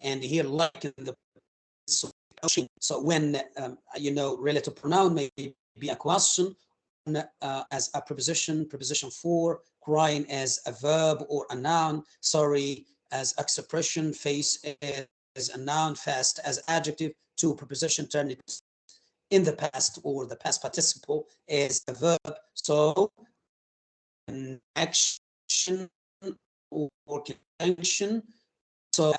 Speaker 1: and here like in the so, so when um, you know relative pronoun may be a question uh, as a preposition, preposition for, crying as a verb or a noun, sorry as expression, face as a noun, fast as adjective, to preposition turn it in the past or the past participle as a verb. So an action or conjunction, so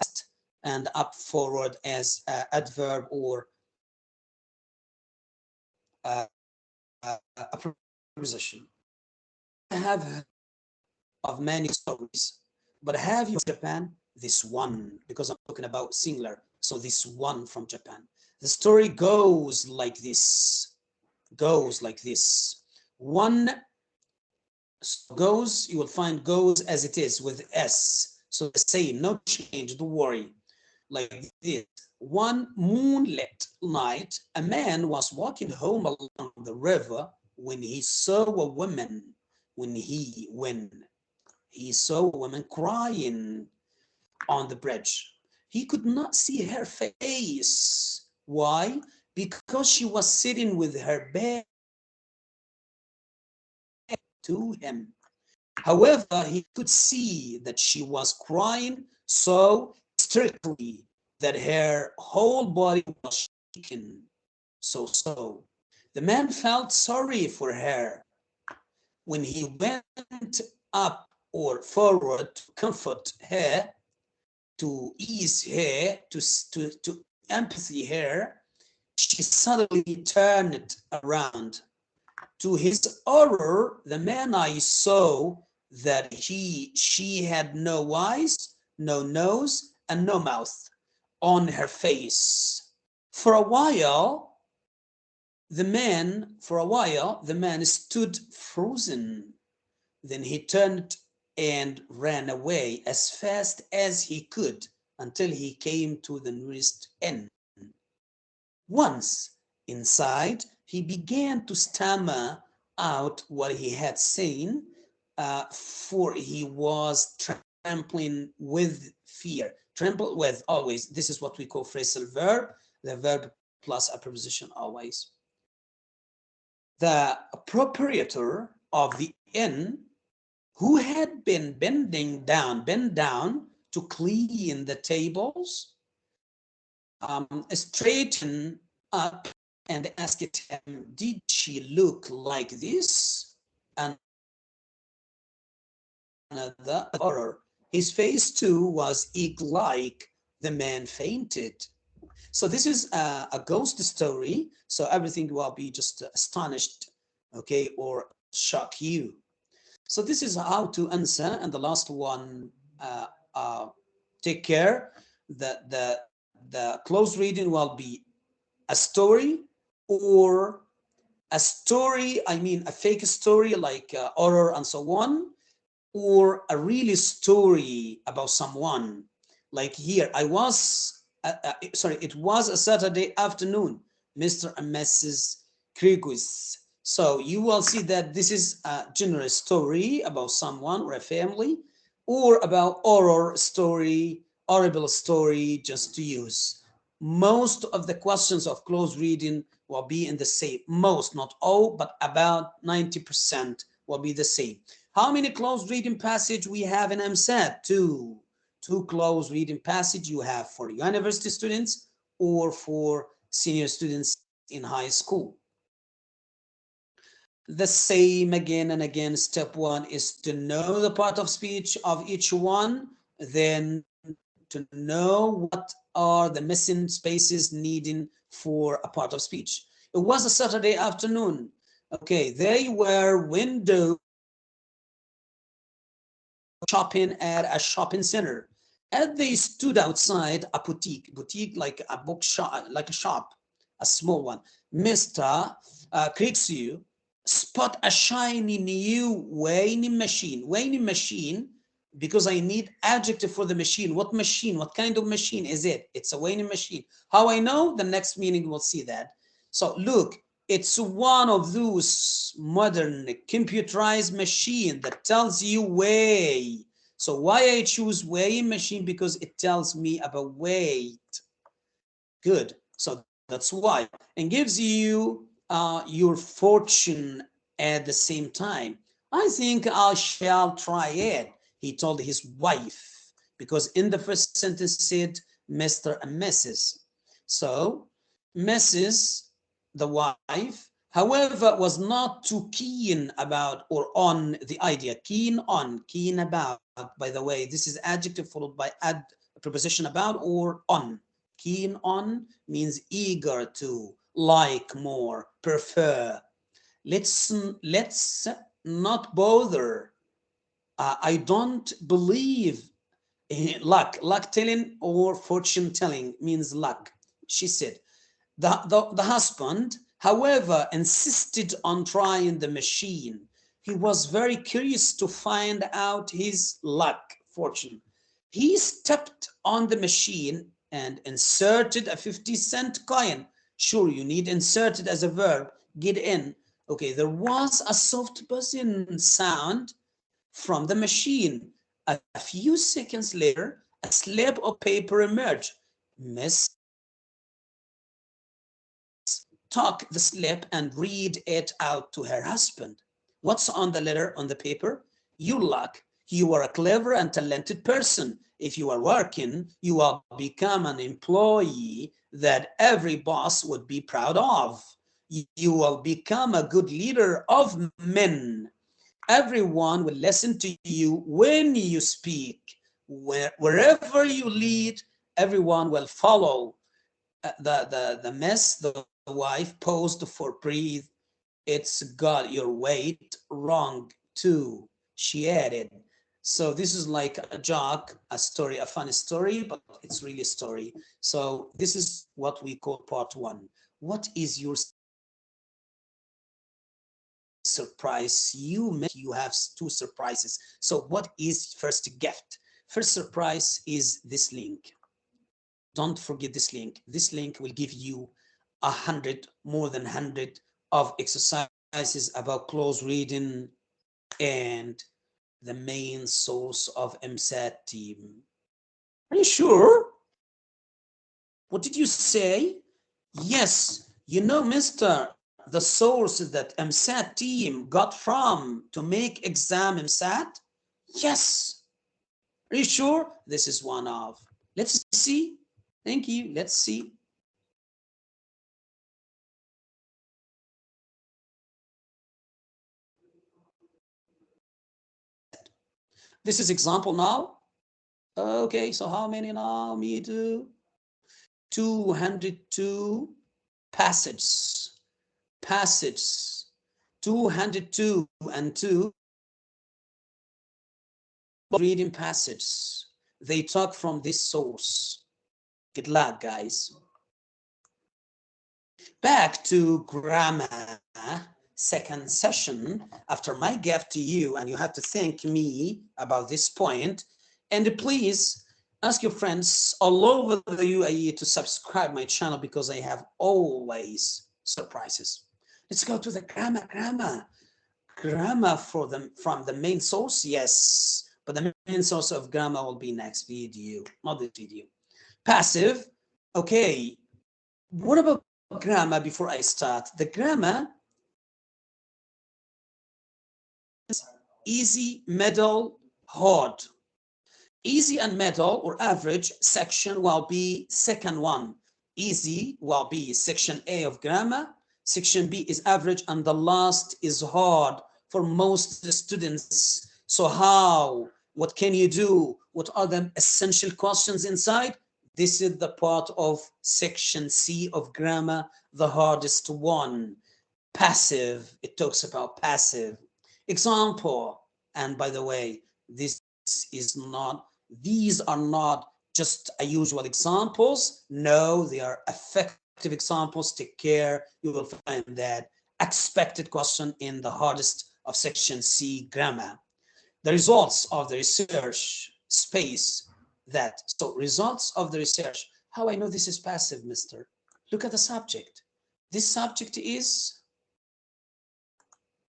Speaker 1: and up forward as adverb or uh, Uh, a preposition. I have of many stories, but have you Japan? This one, because I'm talking about singular. So this one from Japan. The story goes like this, goes like this. One goes, you will find goes as it is with S. So the same, no change, don't worry. Like this, one moonlit night, a man was walking home along the river when he saw a woman, when he, when he saw a woman crying on the bridge. He could not see her face. Why? Because she was sitting with her back to him. However, he could see that she was crying so strictly that her whole body was shaken. So, so. The man felt sorry for her. When he went up or forward to comfort her, to ease her, to, to, to empathy her, she suddenly turned around. To his horror, the man I saw that he, she had no eyes, no nose, and no mouth on her face. For a while, the man, for a while, the man stood frozen. Then he turned and ran away as fast as he could until he came to the nearest inn. Once inside, he began to stammer out what he had seen, uh, for he was trampling with fear. Tremble with always. This is what we call phrasal verb, the verb plus a preposition always. The proprietor of the inn who had been bending down, bend down to clean the tables, um, straighten up and asked him, did she look like this? And another horror. His face too was egg-like. The man fainted. So this is a, a ghost story. So everything will be just astonished, okay, or shock you. So this is how to answer. And the last one, uh, uh, take care. The, the, the close reading will be a story or a story, I mean a fake story like uh, horror and so on, or a real story about someone. Like here, I was, uh, uh, sorry, it was a Saturday afternoon, Mr. and Mrs. Kriegus so you will see that this is a general story about someone or a family or about horror story, horrible story just to use. Most of the questions of close reading will be in the same, most, not all, but about 90% will be the same. How many close reading passage we have in EmSAT? Two. Two close reading passage you have for university students or for senior students in high school the same again and again. Step one is to know the part of speech of each one, then to know what are the missing spaces needing for a part of speech. It was a Saturday afternoon. Okay, they were window shopping at a shopping center. As they stood outside a boutique, boutique like a bookshop, like a shop, a small one, Mr. Uh, spot a shiny new weighing machine. Weighing machine, because I need adjective for the machine. What machine? What kind of machine is it? It's a weighing machine. How I know? The next meaning we'll see that. So look, it's one of those modern computerized machine that tells you weigh. So why I choose weighing machine? Because it tells me about weight. Good. So that's why. And gives you uh, your fortune at the same time. I think I shall try it, he told his wife, because in the first sentence said Mr. and Mrs. So Mrs., the wife, however, was not too keen about or on the idea, keen on, keen about, by the way, this is adjective followed by add preposition about or on. Keen on means eager to, like more, prefer. Let's, let's not bother. Uh, I don't believe in luck. Luck telling or fortune telling means luck, she said. The, the, the husband, however, insisted on trying the machine. He was very curious to find out his luck, fortune. He stepped on the machine and inserted a 50 cent coin. Sure, you need inserted as a verb, get in. Okay, there was a soft buzzing sound from the machine. A few seconds later, a slip of paper emerged. Miss took the slip and read it out to her husband. What's on the letter on the paper? You luck. You are a clever and talented person. If you are working, you will become an employee that every boss would be proud of. You will become a good leader of men. Everyone will listen to you when you speak. Where, wherever you lead, everyone will follow. Uh, the, the, the mess, the wife posed for breathe. It's got your weight wrong too, she added. So this is like a joke, a story, a funny story, but it's really a story. So this is what we call part one. What is your surprise? You may you have two surprises. So what is first gift? First surprise is this link. Don't forget this link. This link will give you a hundred, more than hundred of exercises about close reading and the main source of EmSAT team. Are you sure? What did you say? Yes, you know, Mr. The source that EmSAT team got from to make exam EmSAT? Yes. Are you sure? This is one of. Let's see. Thank you. Let's see. This is example now. Okay, so how many now? Me too. 202 passages. Passages. 202 and 2 reading passages. They talk from this source. Good luck, guys. Back to grammar second session after my gift to you and you have to thank me about this point and please ask your friends all over the UAE to subscribe my channel because I have always surprises. Let's go to the grammar, grammar, grammar for them from the main source. Yes, but the main source of grammar will be next video, not this video. Passive. Okay. What about grammar before I start? The grammar easy, middle, hard. Easy and middle or average section will be second one. Easy will be section A of grammar. Section B is average and the last is hard for most students. So how? What can you do? What are the essential questions inside? This is the part of section C of grammar, the hardest one. Passive, it talks about passive example. And by the way, this is not, these are not just a usual examples. No, they are effective examples. Take care. You will find that expected question in the hardest of section C grammar. The results of the research space that, so results of the research, how I know this is passive, mister? Look at the subject. This subject is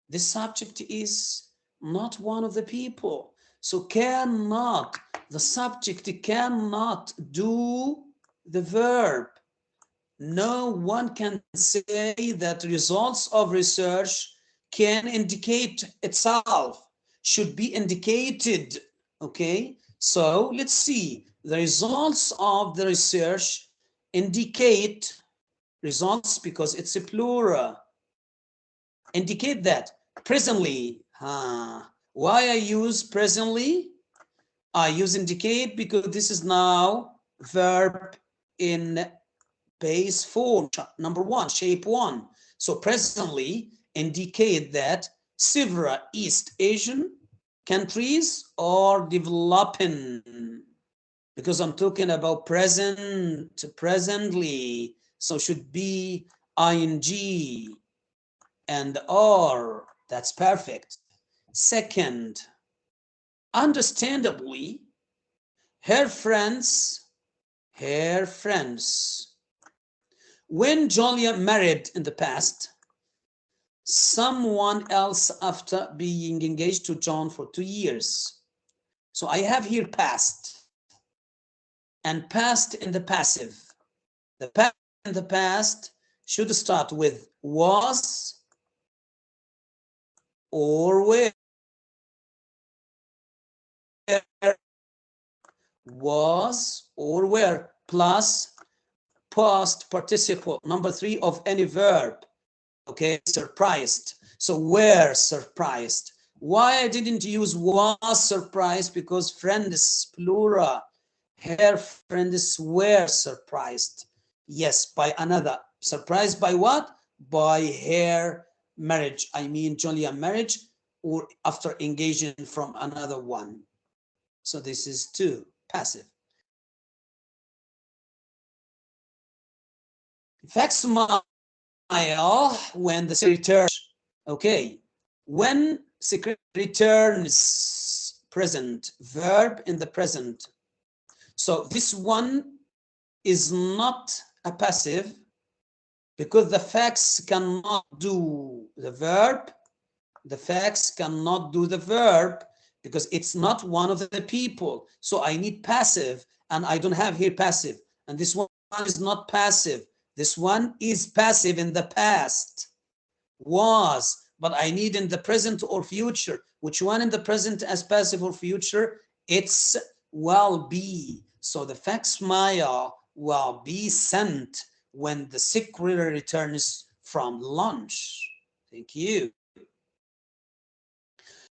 Speaker 1: the subject is not one of the people. So cannot, the subject cannot do the verb. No one can say that results of research can indicate itself, should be indicated, okay? So let's see, the results of the research indicate results because it's a plural indicate that presently. Uh, why I use presently? I use indicate because this is now verb in base form, number one, shape one. So presently indicate that several East Asian countries are developing because I'm talking about present, presently. So should be ing and or that's perfect second understandably her friends her friends. When Julia married in the past, someone else after being engaged to John for two years. So I have here past and past in the passive. The past in the past should start with was or where was or were plus past participle number three of any verb. Okay surprised. So were surprised? Why i didn't use was surprised? Because friends plural. Her friends were surprised? Yes by another. Surprised by what? By her marriage i mean julia marriage or after engaging from another one so this is two passive Facts when the returns. Okay, when secret returns present, verb in the present. So this one is not a passive because the facts cannot do the verb. The facts cannot do the verb because it's not one of the people. So I need passive and I don't have here passive. And this one is not passive. This one is passive in the past. Was, but I need in the present or future. Which one in the present as passive or future? It's will be. So the fax mail will be sent when the secretary returns from lunch. Thank you.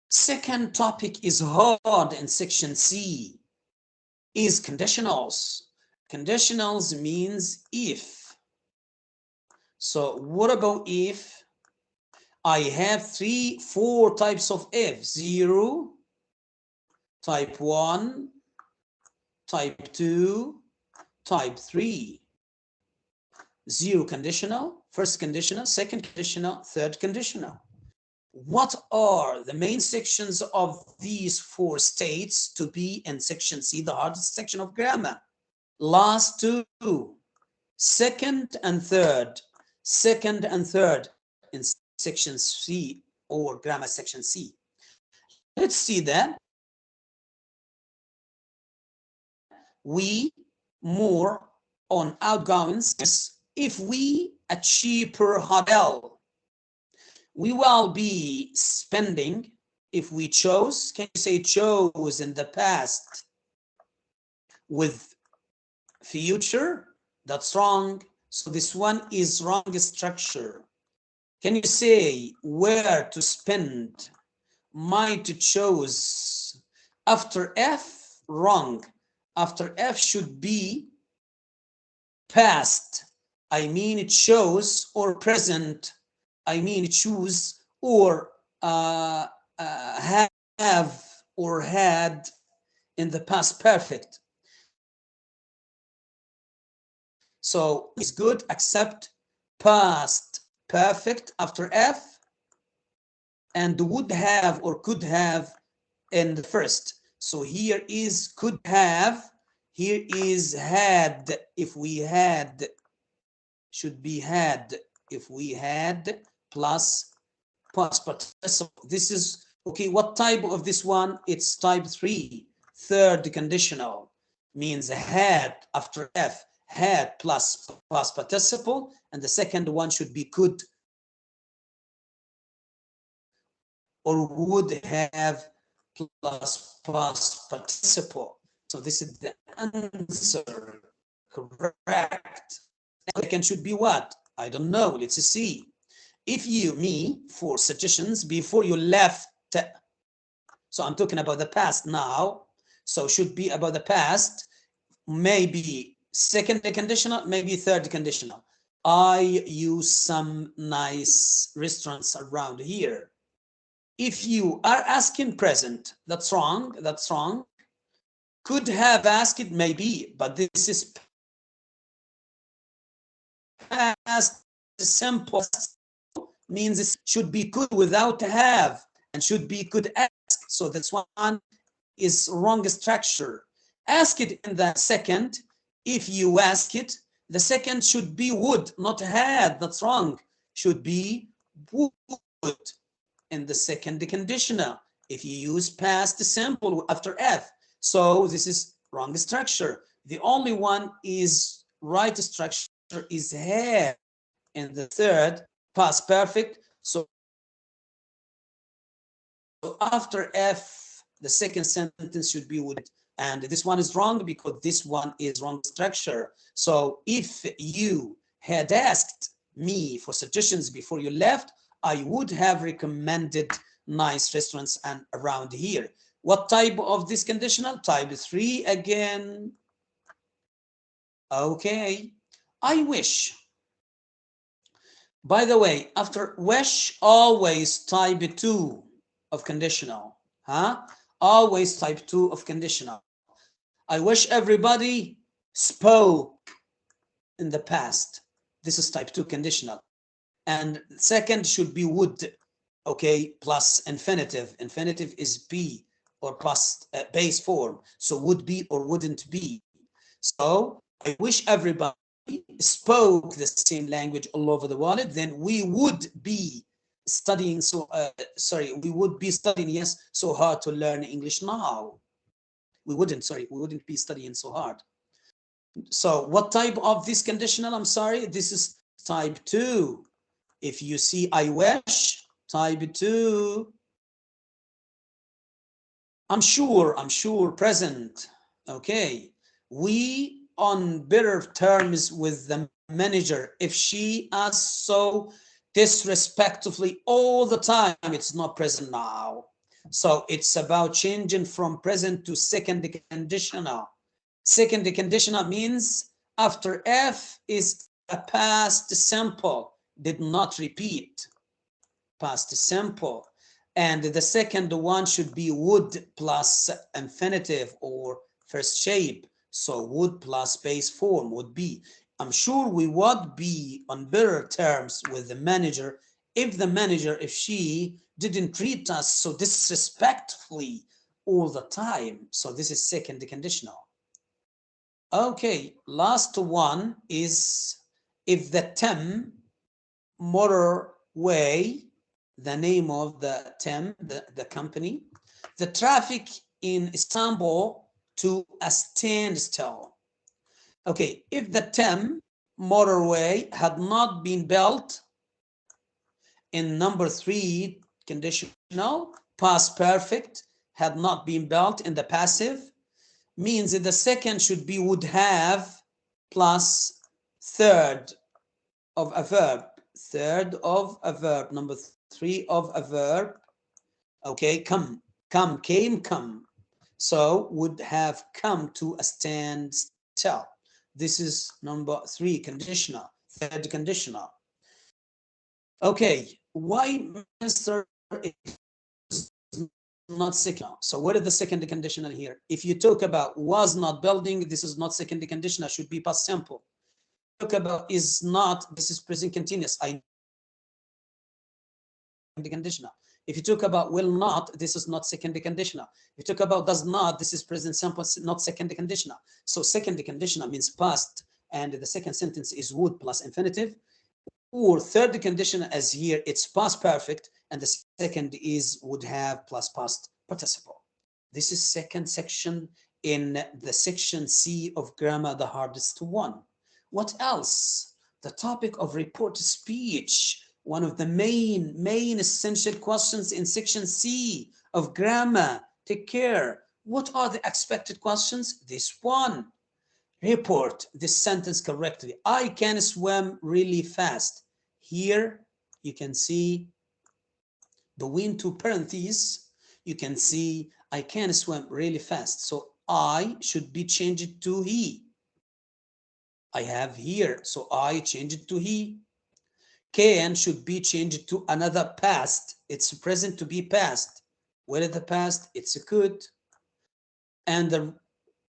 Speaker 1: Second topic is hard in section C, is conditionals. Conditionals means if so what about if I have three, four types of if? Zero, type one, type two, type three. Zero conditional, first conditional, second conditional, third conditional. What are the main sections of these four states to be in section C, the hardest section of grammar? Last two, second and third second and third in section C or grammar section C. Let's see that. We more on outgoings if we achieve per hotel. We will be spending if we chose, can you say chose in the past with future? That's wrong. So this one is wrong structure. Can you say where to spend? Might chose. After F, wrong. After F should be past. I mean it shows or present. I mean choose or uh, uh, have or had in the past perfect. So it's good, except past perfect after F and would have or could have in the first. So here is could have, here is had, if we had, should be had, if we had, plus past participle. This is, okay, what type of this one? It's type three, third conditional, means had after F had plus past participle, and the second one should be could or would have plus past participle. So this is the answer. Correct. Second should be what? I don't know. Let's see. If you, me, for suggestions before you left. So I'm talking about the past now. So should be about the past. Maybe second conditional, maybe third conditional. I use some nice restaurants around here. If you are asking present, that's wrong, that's wrong. Could have asked maybe, but this is past simple means it should be could without have and should be could ask. So this one is wrong structure. Ask it in the second if you ask it, the second should be would, not had. That's wrong. Should be would in the second conditional. If you use past simple after F. So this is wrong structure. The only one is right structure is have. And the third, past perfect. So after F, the second sentence should be would. And this one is wrong because this one is wrong structure. So if you had asked me for suggestions before you left, I would have recommended nice restaurants and around here. What type of this conditional? Type 3 again. Okay. I wish. By the way, after wish, always type 2 of conditional. Huh? Always type 2 of conditional. I wish everybody spoke in the past. This is type 2 conditional. And second should be would, okay, plus infinitive. Infinitive is be or past uh, base form. So would be or wouldn't be. So I wish everybody spoke the same language all over the world, then we would be studying so uh, sorry we would be studying yes so hard to learn english now we wouldn't, sorry, we wouldn't be studying so hard. So what type of this conditional? I'm sorry, this is type two. If you see I wish, type two. I'm sure, I'm sure, present. Okay. We on better terms with the manager. If she asks so disrespectfully all the time, it's not present now. So it's about changing from present to second conditional. Second conditional means after F is a past simple, did not repeat, past simple. And the second one should be would plus infinitive or first shape. So would plus base form would be. I'm sure we would be on better terms with the manager if the manager, if she didn't treat us so disrespectfully all the time. So this is second conditional. Okay, last one is if the TEM motorway, the name of the TEM, the, the company, the traffic in Istanbul to a standstill. Okay, if the TEM motorway had not been built in number three conditional, past perfect, had not been built in the passive, means that the second should be would have plus third of a verb, third of a verb, number three of a verb, okay, come, come, came, come. So would have come to a standstill. This is number three conditional, third conditional. Okay, why Mr. is not second? So what is the second conditional here? If you talk about was not building, this is not second conditional, should be past simple. Talk about is not, this is present continuous. I the conditional. If you talk about will not, this is not second conditional. If you talk about does not, this is present simple, not second conditional. So second conditional means past, and the second sentence is would plus infinitive. Or third condition as here it's past perfect and the second is would have plus past participle. This is second section in the section c of grammar the hardest one. What else? The topic of report speech one of the main main essential questions in section c of grammar take care what are the expected questions this one report this sentence correctly. I can swim really fast. Here you can see between two parentheses, you can see I can swim really fast. So I should be changed to he. I have here, so I change it to he. Can should be changed to another past. It's present to be past. What is the past? It's a could. And the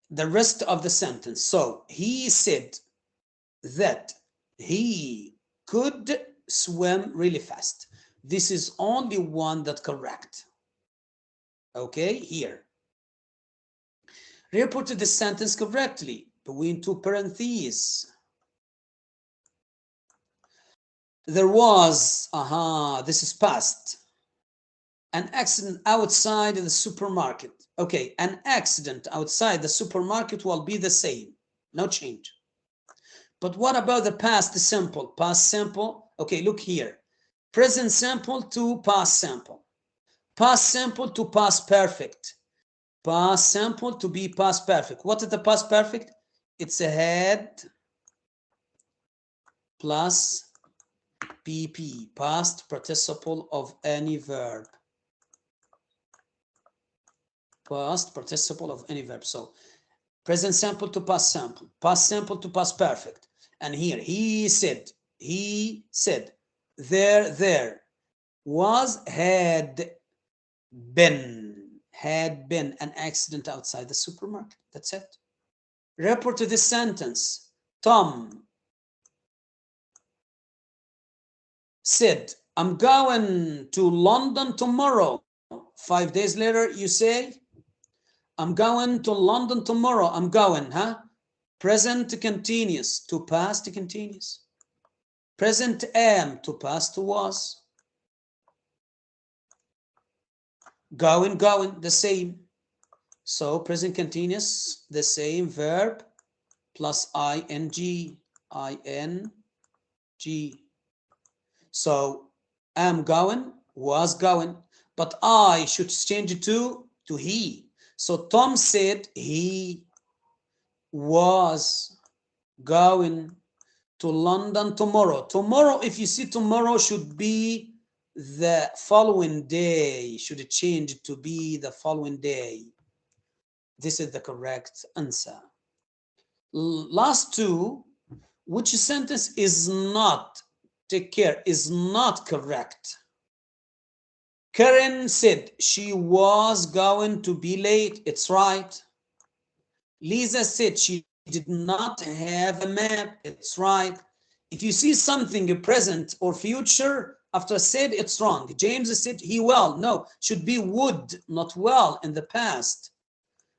Speaker 1: the rest of the sentence. So he said that he could swim really fast. This is only one that correct. Okay, here. Reported the sentence correctly. between two parentheses. There was, aha, this is past, an accident outside the supermarket. Okay, an accident outside the supermarket will be the same, no change. But what about the past simple? Past simple, okay, look here. Present simple to past simple. Past simple to past perfect. Past simple to be past perfect. What is the past perfect? It's a had plus PP, past participle of any verb. Past participle of any verb. So present simple to past simple, past simple to past perfect. And here, he said, he said, there, there, was, had been, had been an accident outside the supermarket. That's it. Report to this sentence. Tom said, I'm going to London tomorrow. Five days later, you say, I'm going to London tomorrow. I'm going, huh? Present to continuous to past continuous. Present am to past was. Going, going, the same. So present continuous, the same verb plus ing, ing. So am going, was going, but I should change it to, to he. So Tom said he was going to London tomorrow. Tomorrow, if you see tomorrow should be the following day, should it change to be the following day. This is the correct answer. Last two, which sentence is not, take care, is not correct. Karen said she was going to be late. It's right. Lisa said she did not have a map. It's right. If you see something present or future after said, it's wrong. James said he well. No, should be would, not well in the past.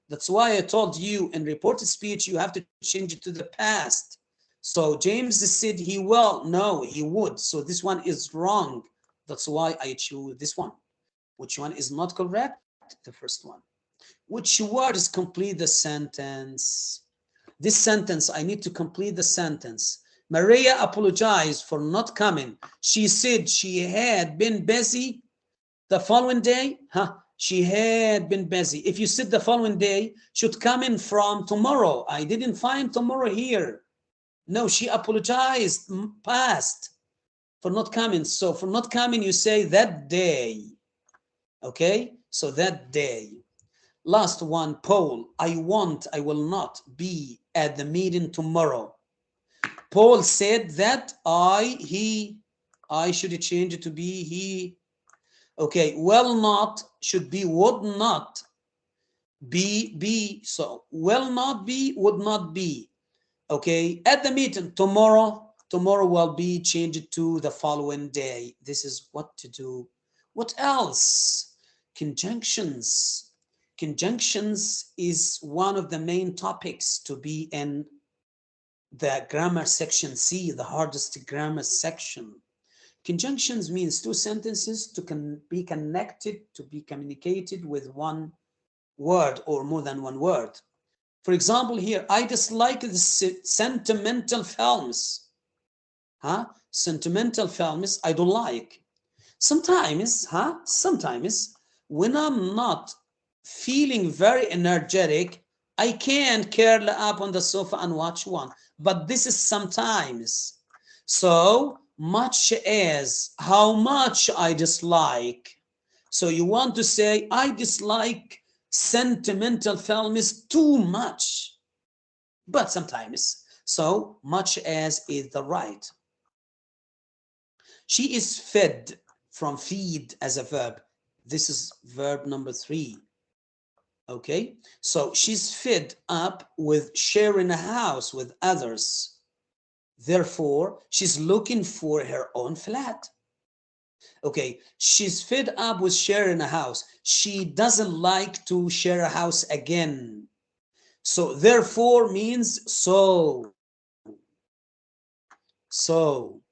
Speaker 1: That's why I told you in reported speech, you have to change it to the past. So James said he will. No, he would. So this one is wrong. That's why I choose this one. Which one is not correct? The first one. Which words complete the sentence? This sentence, I need to complete the sentence. Maria apologized for not coming. She said she had been busy the following day. Huh? She had been busy. If you said the following day, should come in from tomorrow. I didn't find tomorrow here. No, she apologized mm, past for not coming. So for not coming, you say that day. Okay, so that day. Last one, Paul. I want, I will not be at the meeting tomorrow. Paul said that I, he, I should change it to be he. Okay, will not should be would not be be. So will not be would not be. Okay, at the meeting tomorrow, tomorrow will be changed to the following day. This is what to do. What else? Conjunctions Conjunctions is one of the main topics to be in the grammar section C, the hardest grammar section. Conjunctions means two sentences to con be connected, to be communicated with one word or more than one word. For example, here, I dislike the sentimental films. Huh? Sentimental films, I don't like. Sometimes, huh? Sometimes, when I'm not feeling very energetic, I can curl up on the sofa and watch one. But this is sometimes. So much as how much I dislike. So you want to say, I dislike sentimental film is too much. But sometimes. So much as is the right. She is fed from feed as a verb. This is verb number three okay so she's fed up with sharing a house with others therefore she's looking for her own flat okay she's fed up with sharing a house she doesn't like to share a house again So therefore means so. So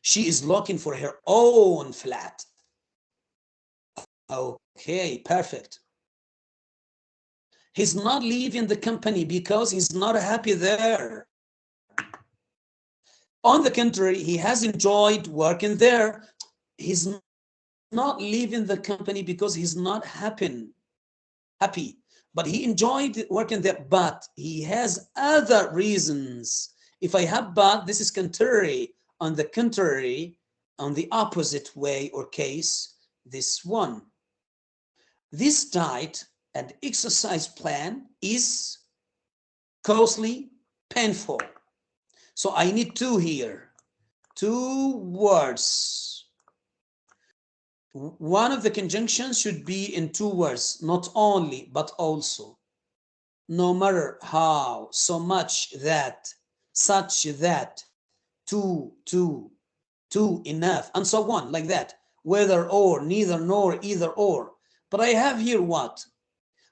Speaker 1: she is looking for her own flat. Okay, perfect. He's not leaving the company because he's not happy there. On the contrary, he has enjoyed working there. He's not leaving the company because he's not happy. Happy, but he enjoyed working there. But he has other reasons. If I have but, this is contrary. On the contrary, on the opposite way or case, this one. This diet and exercise plan is costly, painful. So I need two here, two words. One of the conjunctions should be in two words, not only, but also. No matter how, so much that, such that, to, to, to, enough, and so on, like that. Whether or, neither nor, either or. But I have here what?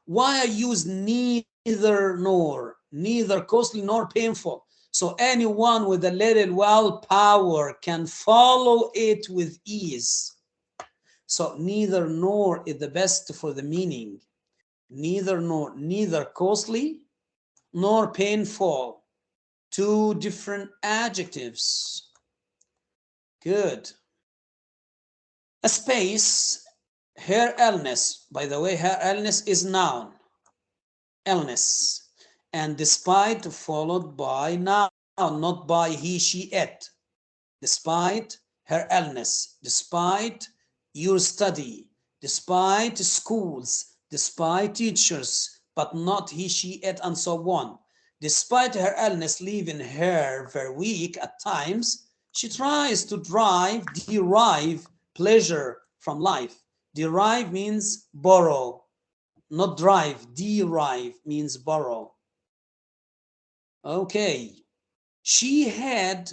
Speaker 1: Why I use neither nor, neither costly nor painful. So anyone with a little well power can follow it with ease. So neither nor is the best for the meaning. Neither nor, neither costly nor painful. Two different adjectives. Good. A space, her illness. By the way, her illness is noun. Illness and despite followed by now, not by he, she, it. Despite her illness, despite your study, despite schools, despite teachers, but not he, she, it, and so on. Despite her illness leaving her very weak at times, she tries to drive, derive pleasure from life. Derive means borrow, not drive. Derive means borrow. Okay. She had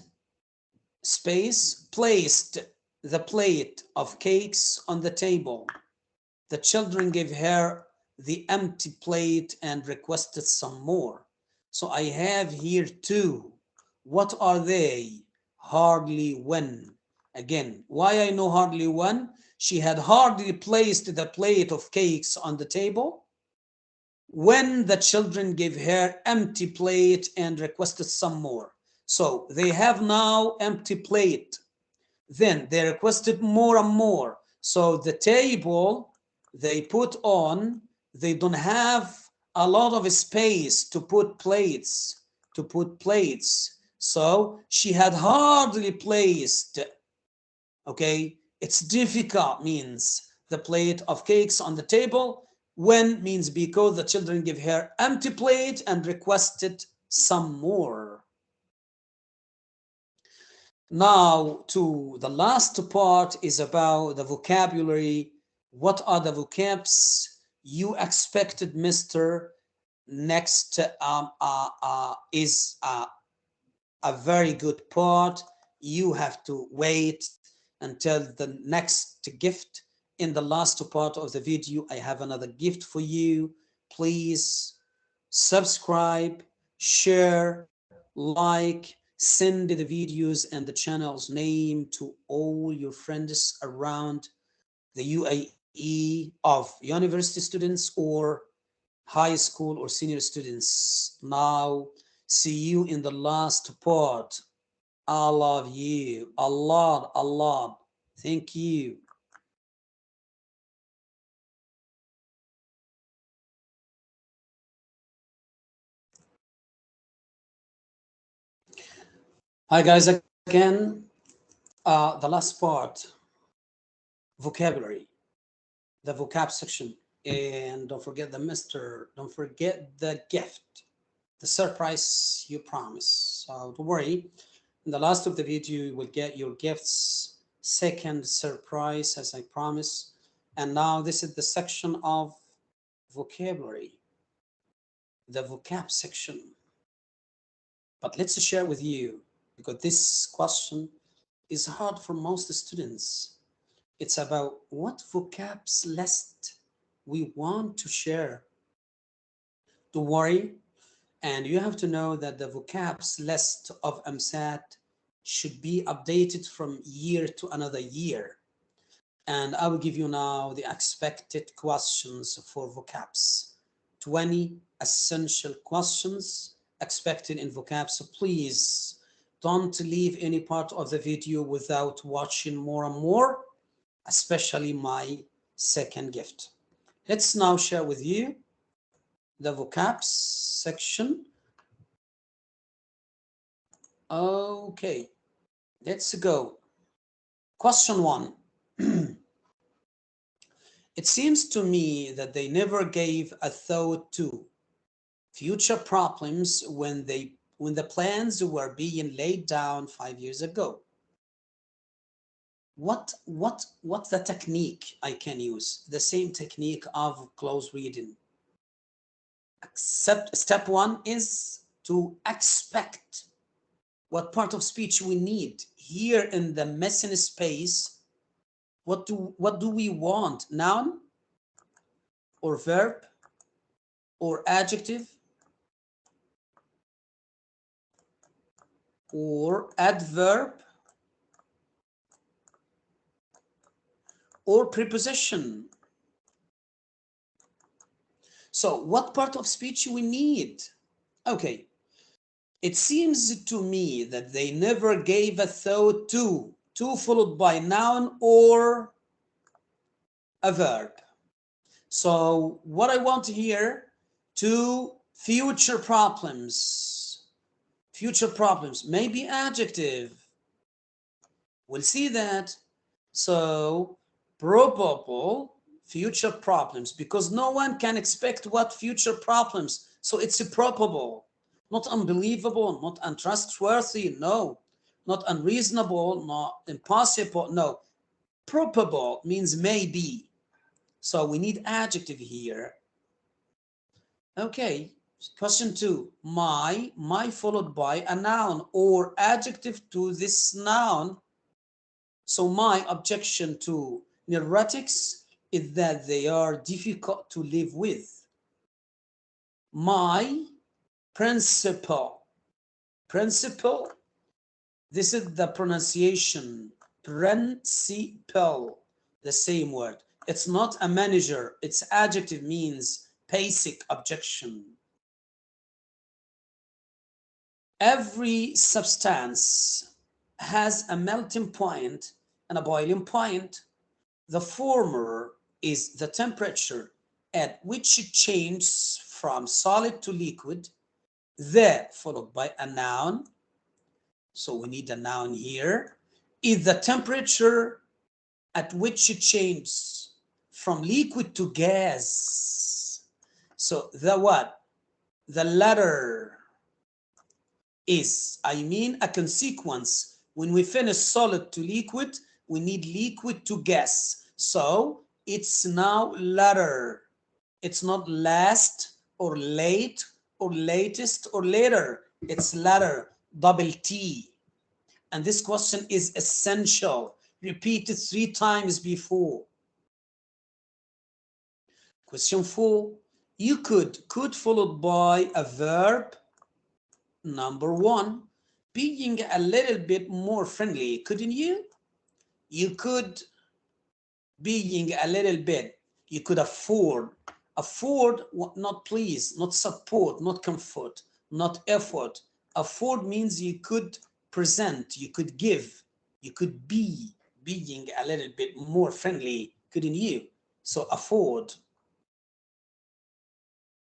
Speaker 1: space placed the plate of cakes on the table. The children gave her the empty plate and requested some more. So I have here two. What are they? Hardly one. Again, why I know hardly one? She had hardly placed the plate of cakes on the table when the children gave her empty plate and requested some more. So they have now empty plate. Then they requested more and more. So the table they put on, they don't have a lot of space to put plates, to put plates. So she had hardly placed, okay, it's difficult means the plate of cakes on the table when means because the children give her empty plate and requested some more. Now to the last part is about the vocabulary. What are the vocabs you expected, Mr. Next um, uh, uh, is uh, a very good part. You have to wait until the next gift in the last part of the video, I have another gift for you. Please subscribe, share, like, send the videos and the channel's name to all your friends around the UAE of university students or high school or senior students. Now, see you in the last part. I love you. Allah, Allah. Thank you. Hi guys, again, uh, the last part, vocabulary, the vocab section. And don't forget the mister, don't forget the gift, the surprise you promise. So don't worry, in the last of the video, you will get your gifts, second surprise as I promise. And now this is the section of vocabulary, the vocab section. But let's share with you because this question is hard for most students. It's about what vocabs list we want to share. Don't worry, And you have to know that the vocabs list of EmSAT should be updated from year to another year. And I will give you now the expected questions for vocabs. 20 essential questions expected in vocab. So please don't leave any part of the video without watching more and more, especially my second gift. Let's now share with you the vocabs section. Okay, let's go. Question one. (clears throat) it seems to me that they never gave a thought to future problems when they when the plans were being laid down five years ago. What what what's the technique I can use? The same technique of close reading. Except step one is to expect what part of speech we need here in the missing space. What do what do we want? Noun or verb or adjective or adverb or preposition. So what part of speech we need? Okay, it seems to me that they never gave a thought to, to followed by noun or a verb. So what I want here, to future problems future problems, maybe adjective. We'll see that. So probable future problems because no one can expect what future problems. So it's probable, not unbelievable, not untrustworthy, no, not unreasonable, not impossible, no. Probable means maybe. So we need adjective here. Okay, Question two, my, my followed by a noun or adjective to this noun. So my objection to neurotics is that they are difficult to live with. My principle, principle, this is the pronunciation, principle, the same word. It's not a manager, its adjective means basic objection every substance has a melting point and a boiling point. The former is the temperature at which it changes from solid to liquid. The, followed by a noun, so we need a noun here, is the temperature at which it changes from liquid to gas. So the what? The letter is, I mean a consequence. When we finish solid to liquid, we need liquid to gas. So it's now later. It's not last or late or latest or later. It's later, double T. And this question is essential. Repeated three times before. Question four, you could, could followed by a verb Number one, being a little bit more friendly, couldn't you? You could, being a little bit, you could afford, afford, not please, not support, not comfort, not effort. Afford means you could present, you could give, you could be being a little bit more friendly, couldn't you? So afford.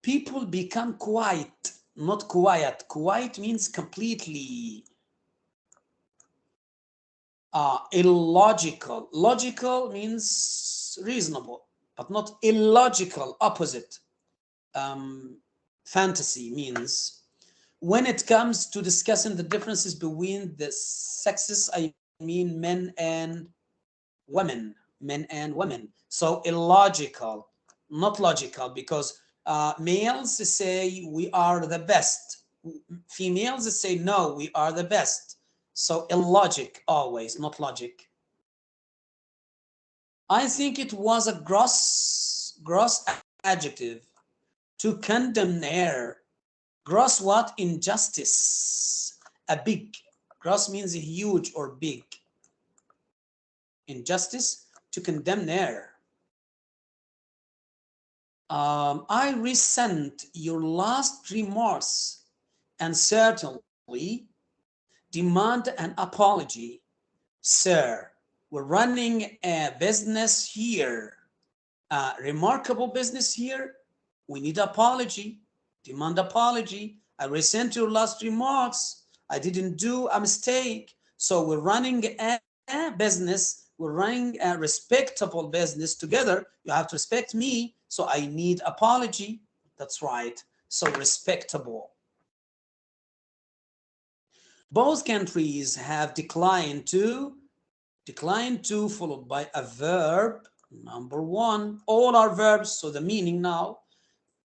Speaker 1: People become quiet not quiet. Quiet means completely uh, illogical. Logical means reasonable, but not illogical, opposite. Um, fantasy means when it comes to discussing the differences between the sexes, I mean men and women, men and women. So illogical, not logical, because uh, males say we are the best. Females say no, we are the best. So illogic always, not logic. I think it was a gross, gross adjective to condemn air Gross what? Injustice. A big. Gross means huge or big. Injustice to condemn there. Um, I resent your last remorse and certainly demand an apology. Sir, we're running a business here, a remarkable business here. We need apology, demand apology. I resent your last remarks. I didn't do a mistake. So we're running a, a business. We're running a respectable business together. You have to respect me. So I need apology. That's right. So respectable. Both countries have declined to, declined to followed by a verb, number one. All are verbs, so the meaning now,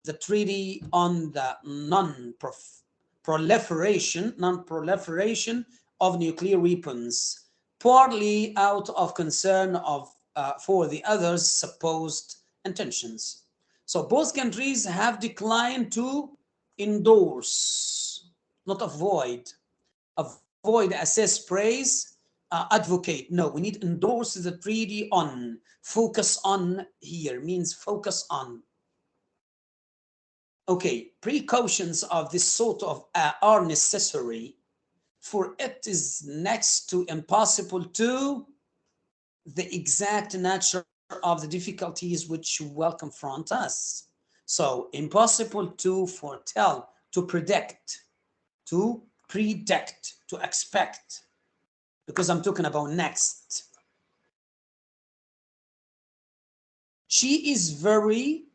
Speaker 1: the treaty on the non-proliferation, non-proliferation of nuclear weapons, partly out of concern of uh, for the others' supposed intentions. So both countries have declined to endorse, not avoid. Avoid, assess, praise, uh, advocate. No, we need endorse the treaty on. Focus on here means focus on. Okay, precautions of this sort of uh, are necessary for it is next to impossible to the exact nature of the difficulties which will confront us. So impossible to foretell, to predict, to predict, to expect, because I'm talking about next. She is very,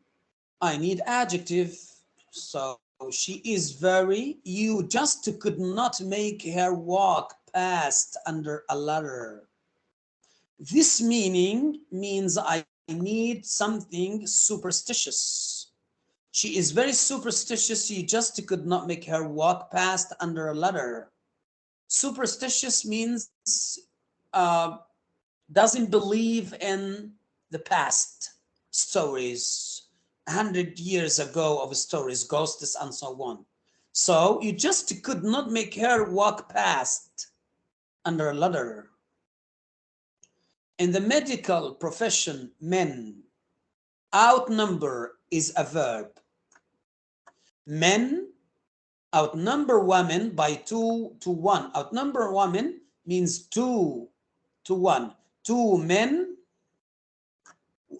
Speaker 1: I need adjective, so she is very, you just could not make her walk past under a ladder. This meaning means I need something superstitious. She is very superstitious. You just could not make her walk past under a ladder. Superstitious means uh, doesn't believe in the past stories, 100 years ago of stories, ghosts and so on. So you just could not make her walk past under a ladder. In the medical profession, men outnumber is a verb. Men outnumber women by two to one. Outnumber women means two to one. Two men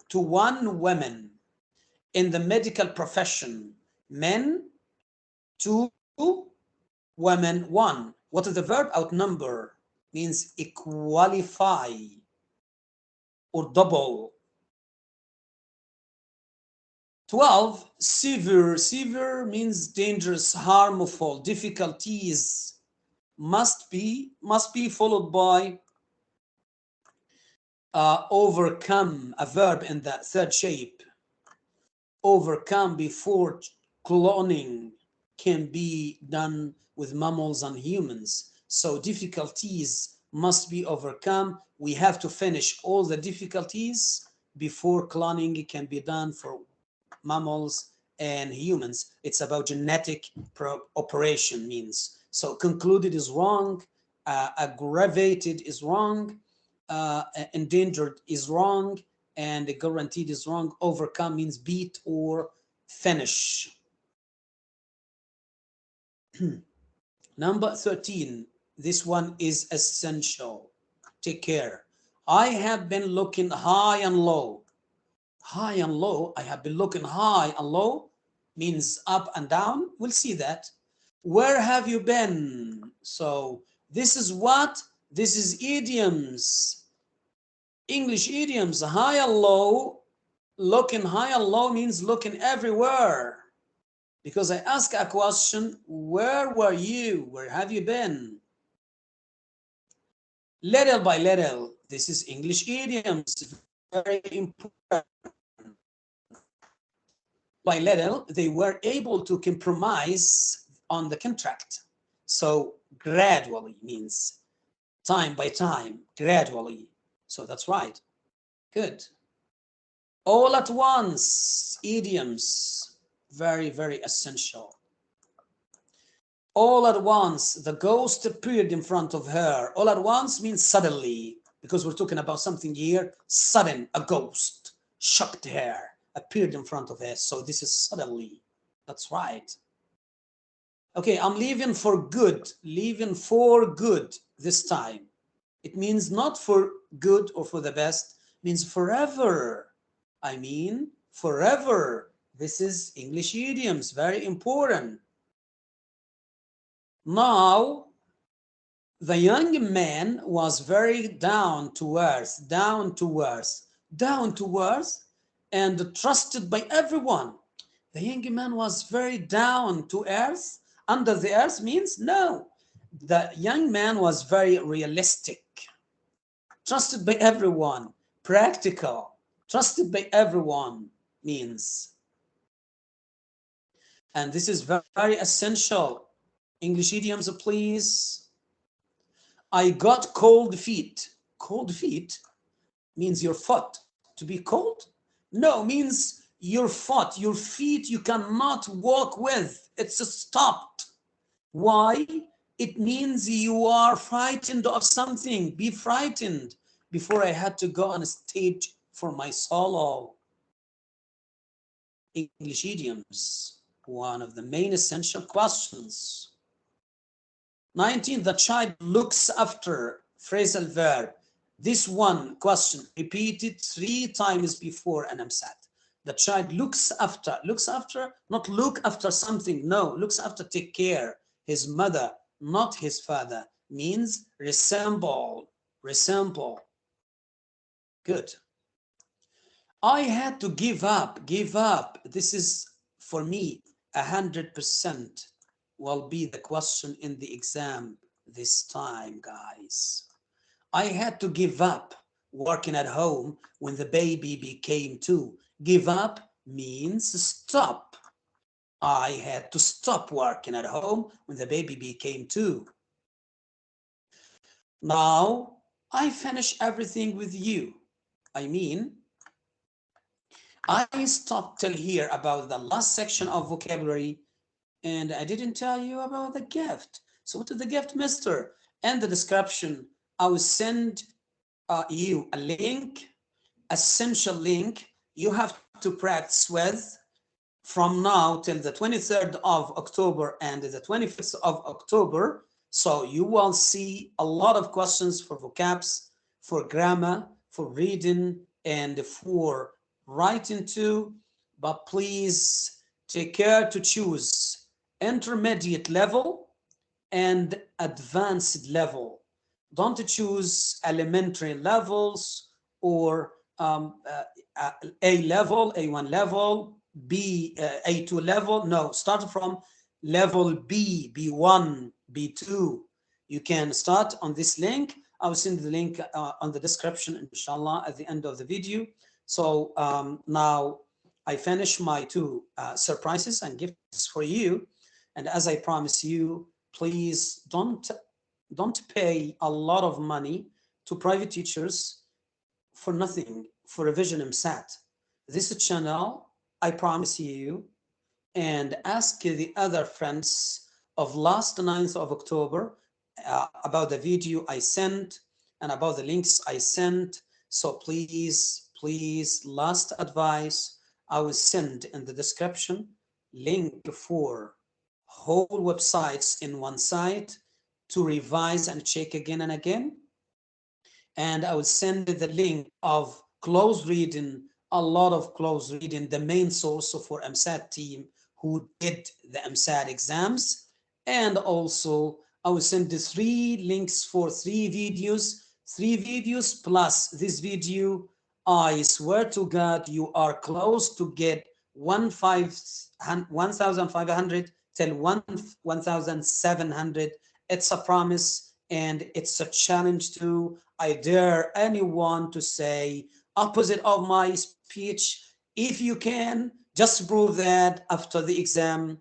Speaker 1: to one woman. In the medical profession, men two women one. What is the verb? Outnumber means equalify or double. 12, severe. Severe means dangerous, harmful, difficulties must be, must be followed by uh, overcome, a verb in that third shape. Overcome before cloning can be done with mammals and humans. So difficulties must be overcome. We have to finish all the difficulties before cloning can be done for mammals and humans. It's about genetic operation means. So concluded is wrong, uh, aggravated is wrong, uh, endangered is wrong, and guaranteed is wrong. Overcome means beat or finish. (clears throat) Number 13, this one is essential. Take care. I have been looking high and low. High and low, I have been looking high and low means up and down. We'll see that. Where have you been? So this is what? This is idioms. English idioms, high and low. Looking high and low means looking everywhere. Because I ask a question, where were you? Where have you been? Little by little. This is English idioms, very important. By little, they were able to compromise on the contract. So gradually means time by time, gradually. So that's right. Good. All at once, idioms, very, very essential. All at once the ghost appeared in front of her. All at once means suddenly, because we're talking about something here, sudden, a ghost shocked her, appeared in front of her. So this is suddenly. That's right. Okay, I'm leaving for good, leaving for good this time. It means not for good or for the best, means forever. I mean, forever. This is English idioms, very important. Now, the young man was very down to earth, down to earth, down to earth, and trusted by everyone. The young man was very down to earth. Under the earth means no. The young man was very realistic, trusted by everyone, practical, trusted by everyone means. And this is very essential English idioms, please. I got cold feet. Cold feet means your foot. To be cold? No, means your foot, your feet you cannot walk with. It's stopped. Why? It means you are frightened of something. Be frightened before I had to go on a stage for my solo. English idioms, one of the main essential questions. 19, the child looks after phrasal verb. This one question repeated three times before an EmSAT. The child looks after, looks after, not look after something, no, looks after, take care. His mother, not his father, means resemble, resemble. Good. I had to give up, give up. This is for me a hundred percent will be the question in the exam this time, guys. I had to give up working at home when the baby became two. Give up means stop. I had to stop working at home when the baby became two. Now I finish everything with you. I mean, I stopped till here about the last section of vocabulary and I didn't tell you about the gift. So what is the gift, mister? And the description, I will send uh, you a link, essential link you have to practice with from now till the 23rd of October and the 25th of October. So you will see a lot of questions for vocabs, for grammar, for reading, and for writing too. But please take care to choose intermediate level and advanced level. Don't choose elementary levels or um, uh, uh A level, A1 level, B, uh, A2 level. No, start from level B, B1, B2. You can start on this link. I will send the link uh, on the description, inshallah, at the end of the video. So um, now I finish my two uh, surprises and gifts for you. And as I promise you, please don't, don't pay a lot of money to private teachers for nothing, for revision EmSAT. This channel, I promise you, and ask the other friends of last 9th of October uh, about the video I sent and about the links I sent. So please, please, last advice, I will send in the description link for whole websites in one site to revise and check again and again. And I will send the link of close reading, a lot of close reading, the main source for EmSAT team who did the EmSAT exams. And also I will send the three links for three videos, three videos plus this video. I swear to God, you are close to get 1,500 till 1,700. It's a promise and it's a challenge too. I dare anyone to say opposite of my speech. If you can, just prove that after the exam,